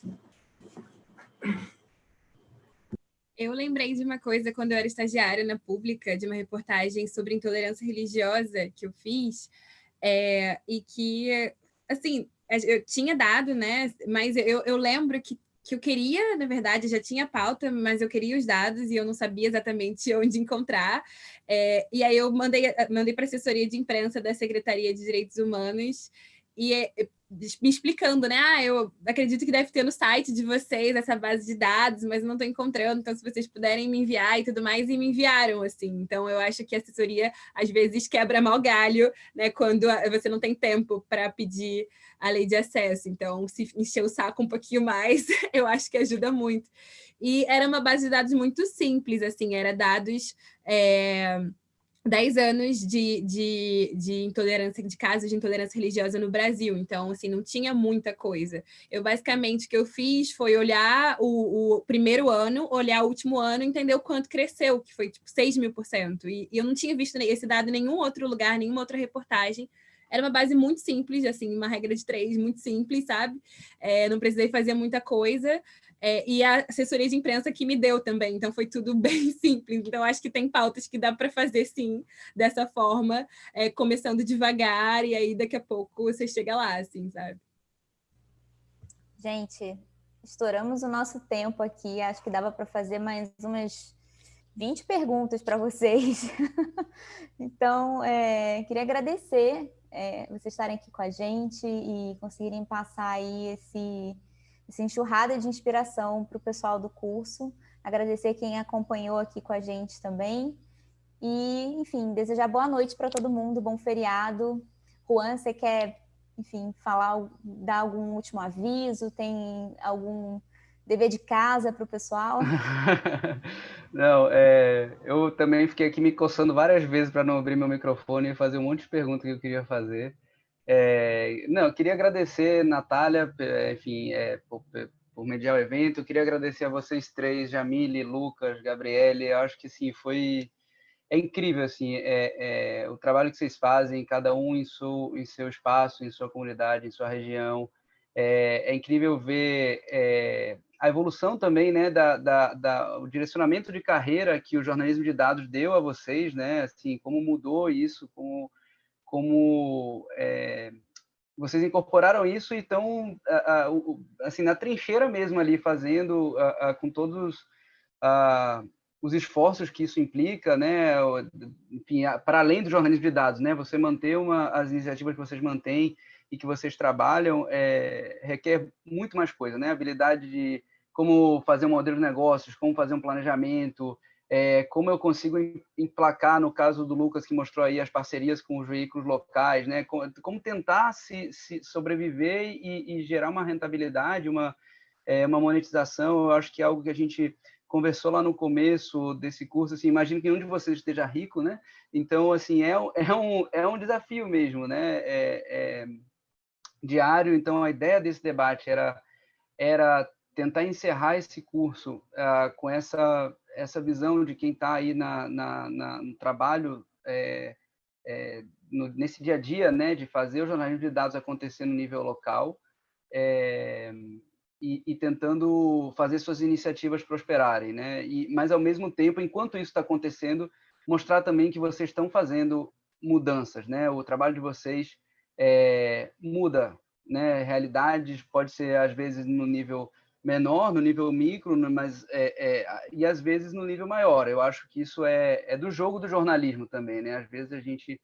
Eu lembrei de uma coisa quando eu era estagiária na Pública, de uma reportagem sobre intolerância religiosa que eu fiz, é, e que, assim, eu tinha dado, né, mas eu, eu lembro que, que eu queria, na verdade, já tinha pauta, mas eu queria os dados e eu não sabia exatamente onde encontrar, é, e aí eu mandei, mandei para a assessoria de imprensa da Secretaria de Direitos Humanos, e me explicando, né? Ah, eu acredito que deve ter no site de vocês essa base de dados, mas não estou encontrando, então se vocês puderem me enviar e tudo mais, e me enviaram, assim. Então, eu acho que a assessoria, às vezes, quebra mal galho, né? Quando você não tem tempo para pedir a lei de acesso. Então, se encher o saco um pouquinho mais, eu acho que ajuda muito. E era uma base de dados muito simples, assim, era dados... É 10 anos de, de, de intolerância, de casos de intolerância religiosa no Brasil, então, assim, não tinha muita coisa. Eu, basicamente, o que eu fiz foi olhar o, o primeiro ano, olhar o último ano, entender o quanto cresceu, que foi, tipo, 6 mil por cento, e eu não tinha visto esse dado em nenhum outro lugar, nenhuma outra reportagem, era uma base muito simples, assim, uma regra de três muito simples, sabe? É, não precisei fazer muita coisa, é, e a assessoria de imprensa que me deu também, então foi tudo bem simples. Então, acho que tem pautas que dá para fazer, sim, dessa forma, é, começando devagar, e aí daqui a pouco você chega lá, assim, sabe? Gente, estouramos o nosso tempo aqui, acho que dava para fazer mais umas 20 perguntas para vocês. então, é, queria agradecer é, vocês estarem aqui com a gente e conseguirem passar aí esse essa enxurrada de inspiração para o pessoal do curso. Agradecer quem acompanhou aqui com a gente também. E, enfim, desejar boa noite para todo mundo, bom feriado. Juan, você quer, enfim, falar, dar algum último aviso? Tem algum dever de casa para o pessoal? não, é, eu também fiquei aqui me coçando várias vezes para não abrir meu microfone e fazer um monte de perguntas que eu queria fazer. É, não, eu queria agradecer, Natália, enfim, é, por, por mediar o evento. Eu queria agradecer a vocês três, Jamile, Lucas, Gabriele. Eu acho que sim, foi é incrível assim, é, é, o trabalho que vocês fazem, cada um em seu, em seu espaço, em sua comunidade, em sua região. É, é incrível ver é, a evolução também, né, da, da, da, o direcionamento de carreira que o jornalismo de dados deu a vocês, né, assim, como mudou isso, como como é, vocês incorporaram isso e estão assim na trincheira mesmo ali fazendo com todos os esforços que isso implica, né? Enfim, para além do jornalismo de dados, né? Você manter uma, as iniciativas que vocês mantêm e que vocês trabalham é, requer muito mais coisa, né? Habilidade de como fazer um modelo de negócios, como fazer um planejamento, é, como eu consigo emplacar, no caso do Lucas, que mostrou aí as parcerias com os veículos locais, né? como, tentar se, se sobreviver e, e, gerar uma rentabilidade, uma, é, uma monetização, eu acho que é algo que a gente conversou lá no começo desse curso, assim, imagino que nenhum de vocês esteja rico, né? Então, assim, é, é, um, é um desafio mesmo, né? É, é, diário, então a ideia desse debate era, era tentar encerrar esse curso uh, com essa essa visão de quem está aí na, na, na, no trabalho, é, é, no, nesse dia a dia, né, de fazer o jornalismo de dados acontecer no nível local é, e, e, tentando fazer suas iniciativas prosperarem, né? E, mas ao mesmo tempo, enquanto isso está acontecendo, mostrar também que vocês estão fazendo mudanças, né? O trabalho de vocês é, muda, né? Realidades pode ser às vezes no nível menor, no nível micro, né, mas é, é, e às vezes no nível maior. Eu acho que isso é, é do jogo do jornalismo também, né? Às vezes a gente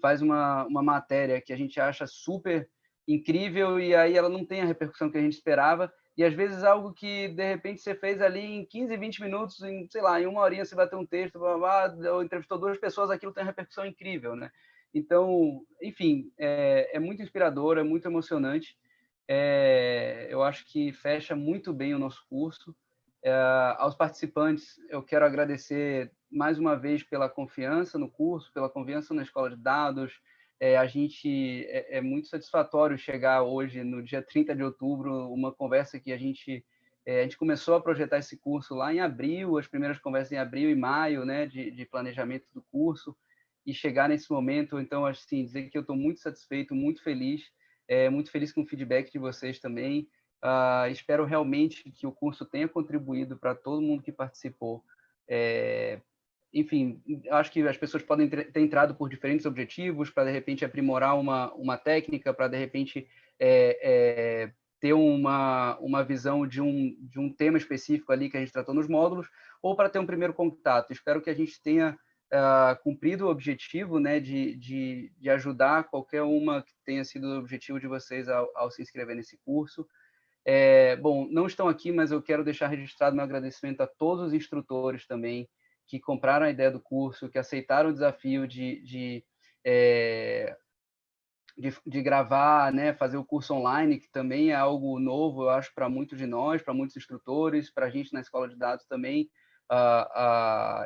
faz uma, uma matéria que a gente acha super incrível e aí ela não tem a repercussão que a gente esperava e às vezes algo que de repente você fez ali em 15, 20 minutos, em, sei lá, em uma horinha você vai ter um texto, blá, blá, blá, ou entrevistou duas pessoas, aquilo tem uma repercussão incrível, né? Então, enfim, é, é muito inspirador, é muito emocionante é, eu acho que fecha muito bem o nosso curso. É, aos participantes, eu quero agradecer mais uma vez pela confiança no curso, pela confiança na escola de dados. É, a gente é, é, muito satisfatório chegar hoje, no dia 30 de outubro, uma conversa que a gente é, a gente começou a projetar esse curso lá em abril, as primeiras conversas em abril e maio, né, de, de planejamento do curso, e chegar nesse momento, então, assim, dizer que eu estou muito satisfeito, muito feliz é, muito feliz com o feedback de vocês também. Uh, espero realmente que o curso tenha contribuído para todo mundo que participou. É, enfim, acho que as pessoas podem ter entrado por diferentes objetivos, para de repente aprimorar uma, uma técnica, para de repente é, é, ter uma, uma visão de um, de um tema específico ali que a gente tratou nos módulos, ou para ter um primeiro contato. Espero que a gente tenha uh, cumprido o objetivo né, de, de, de, ajudar qualquer uma que tenha sido o objetivo de vocês ao, ao se inscrever nesse curso. É, bom, não estão aqui, mas eu quero deixar registrado meu agradecimento a todos os instrutores também que compraram a ideia do curso, que aceitaram o desafio de, de, é, de, de, gravar, né, fazer o curso online, que também é algo novo, eu acho, para muitos de nós, para muitos instrutores, para a gente na escola de dados também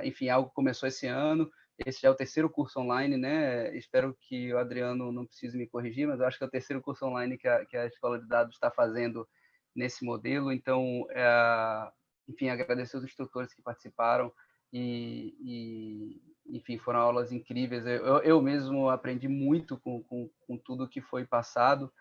enfim, algo começou esse ano. Esse já é o terceiro curso online, né? Espero que o Adriano não precise me corrigir, mas eu acho que é o terceiro curso online que a, que a Escola de Dados está fazendo nesse modelo. Então, é, enfim, agradecer os instrutores que participaram e, e enfim, foram aulas incríveis. Eu, eu mesmo aprendi muito com, com, com tudo que foi passado.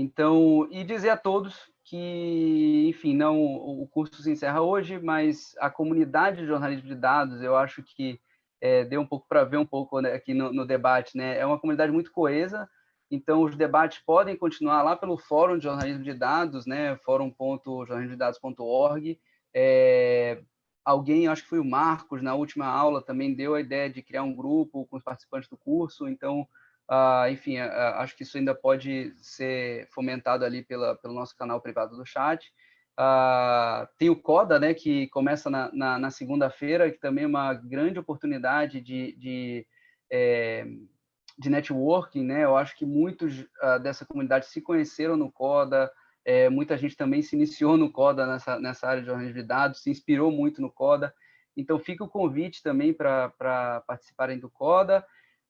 Então, e dizer a todos que, enfim, não o curso se encerra hoje, mas a comunidade de jornalismo de dados, eu acho que é, deu um pouco para ver um pouco né, aqui no, no, debate, né? É uma comunidade muito coesa, então os debates podem continuar lá pelo Fórum de Jornalismo de Dados, né? fórum.jornalismodedados.org. É, alguém, acho que foi o Marcos, na última aula, também deu a ideia de criar um grupo com os participantes do curso, então Uh, enfim, uh, acho que isso ainda pode ser fomentado ali pela, pelo nosso canal privado do chat. Uh, tem o CODA, né, que começa na, na, na segunda-feira, que também é uma grande oportunidade de, de, é, de networking. Né? Eu acho que muitos dessa comunidade se conheceram no CODA, é, muita gente também se iniciou no CODA, nessa, nessa área de jornalismo de dados, se inspirou muito no CODA. Então, fica o convite também para participarem do CODA.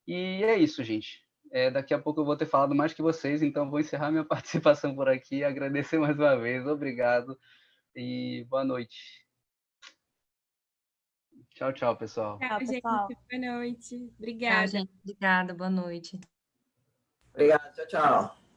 E é isso, gente. É, daqui a pouco eu vou ter falado mais que vocês, então vou encerrar minha participação por aqui. Agradecer mais uma vez, obrigado e boa noite. Tchau, tchau, pessoal. Tchau, gente. Boa noite. Obrigada. Tchau, gente. Obrigada, boa noite. Obrigado, tchau, tchau.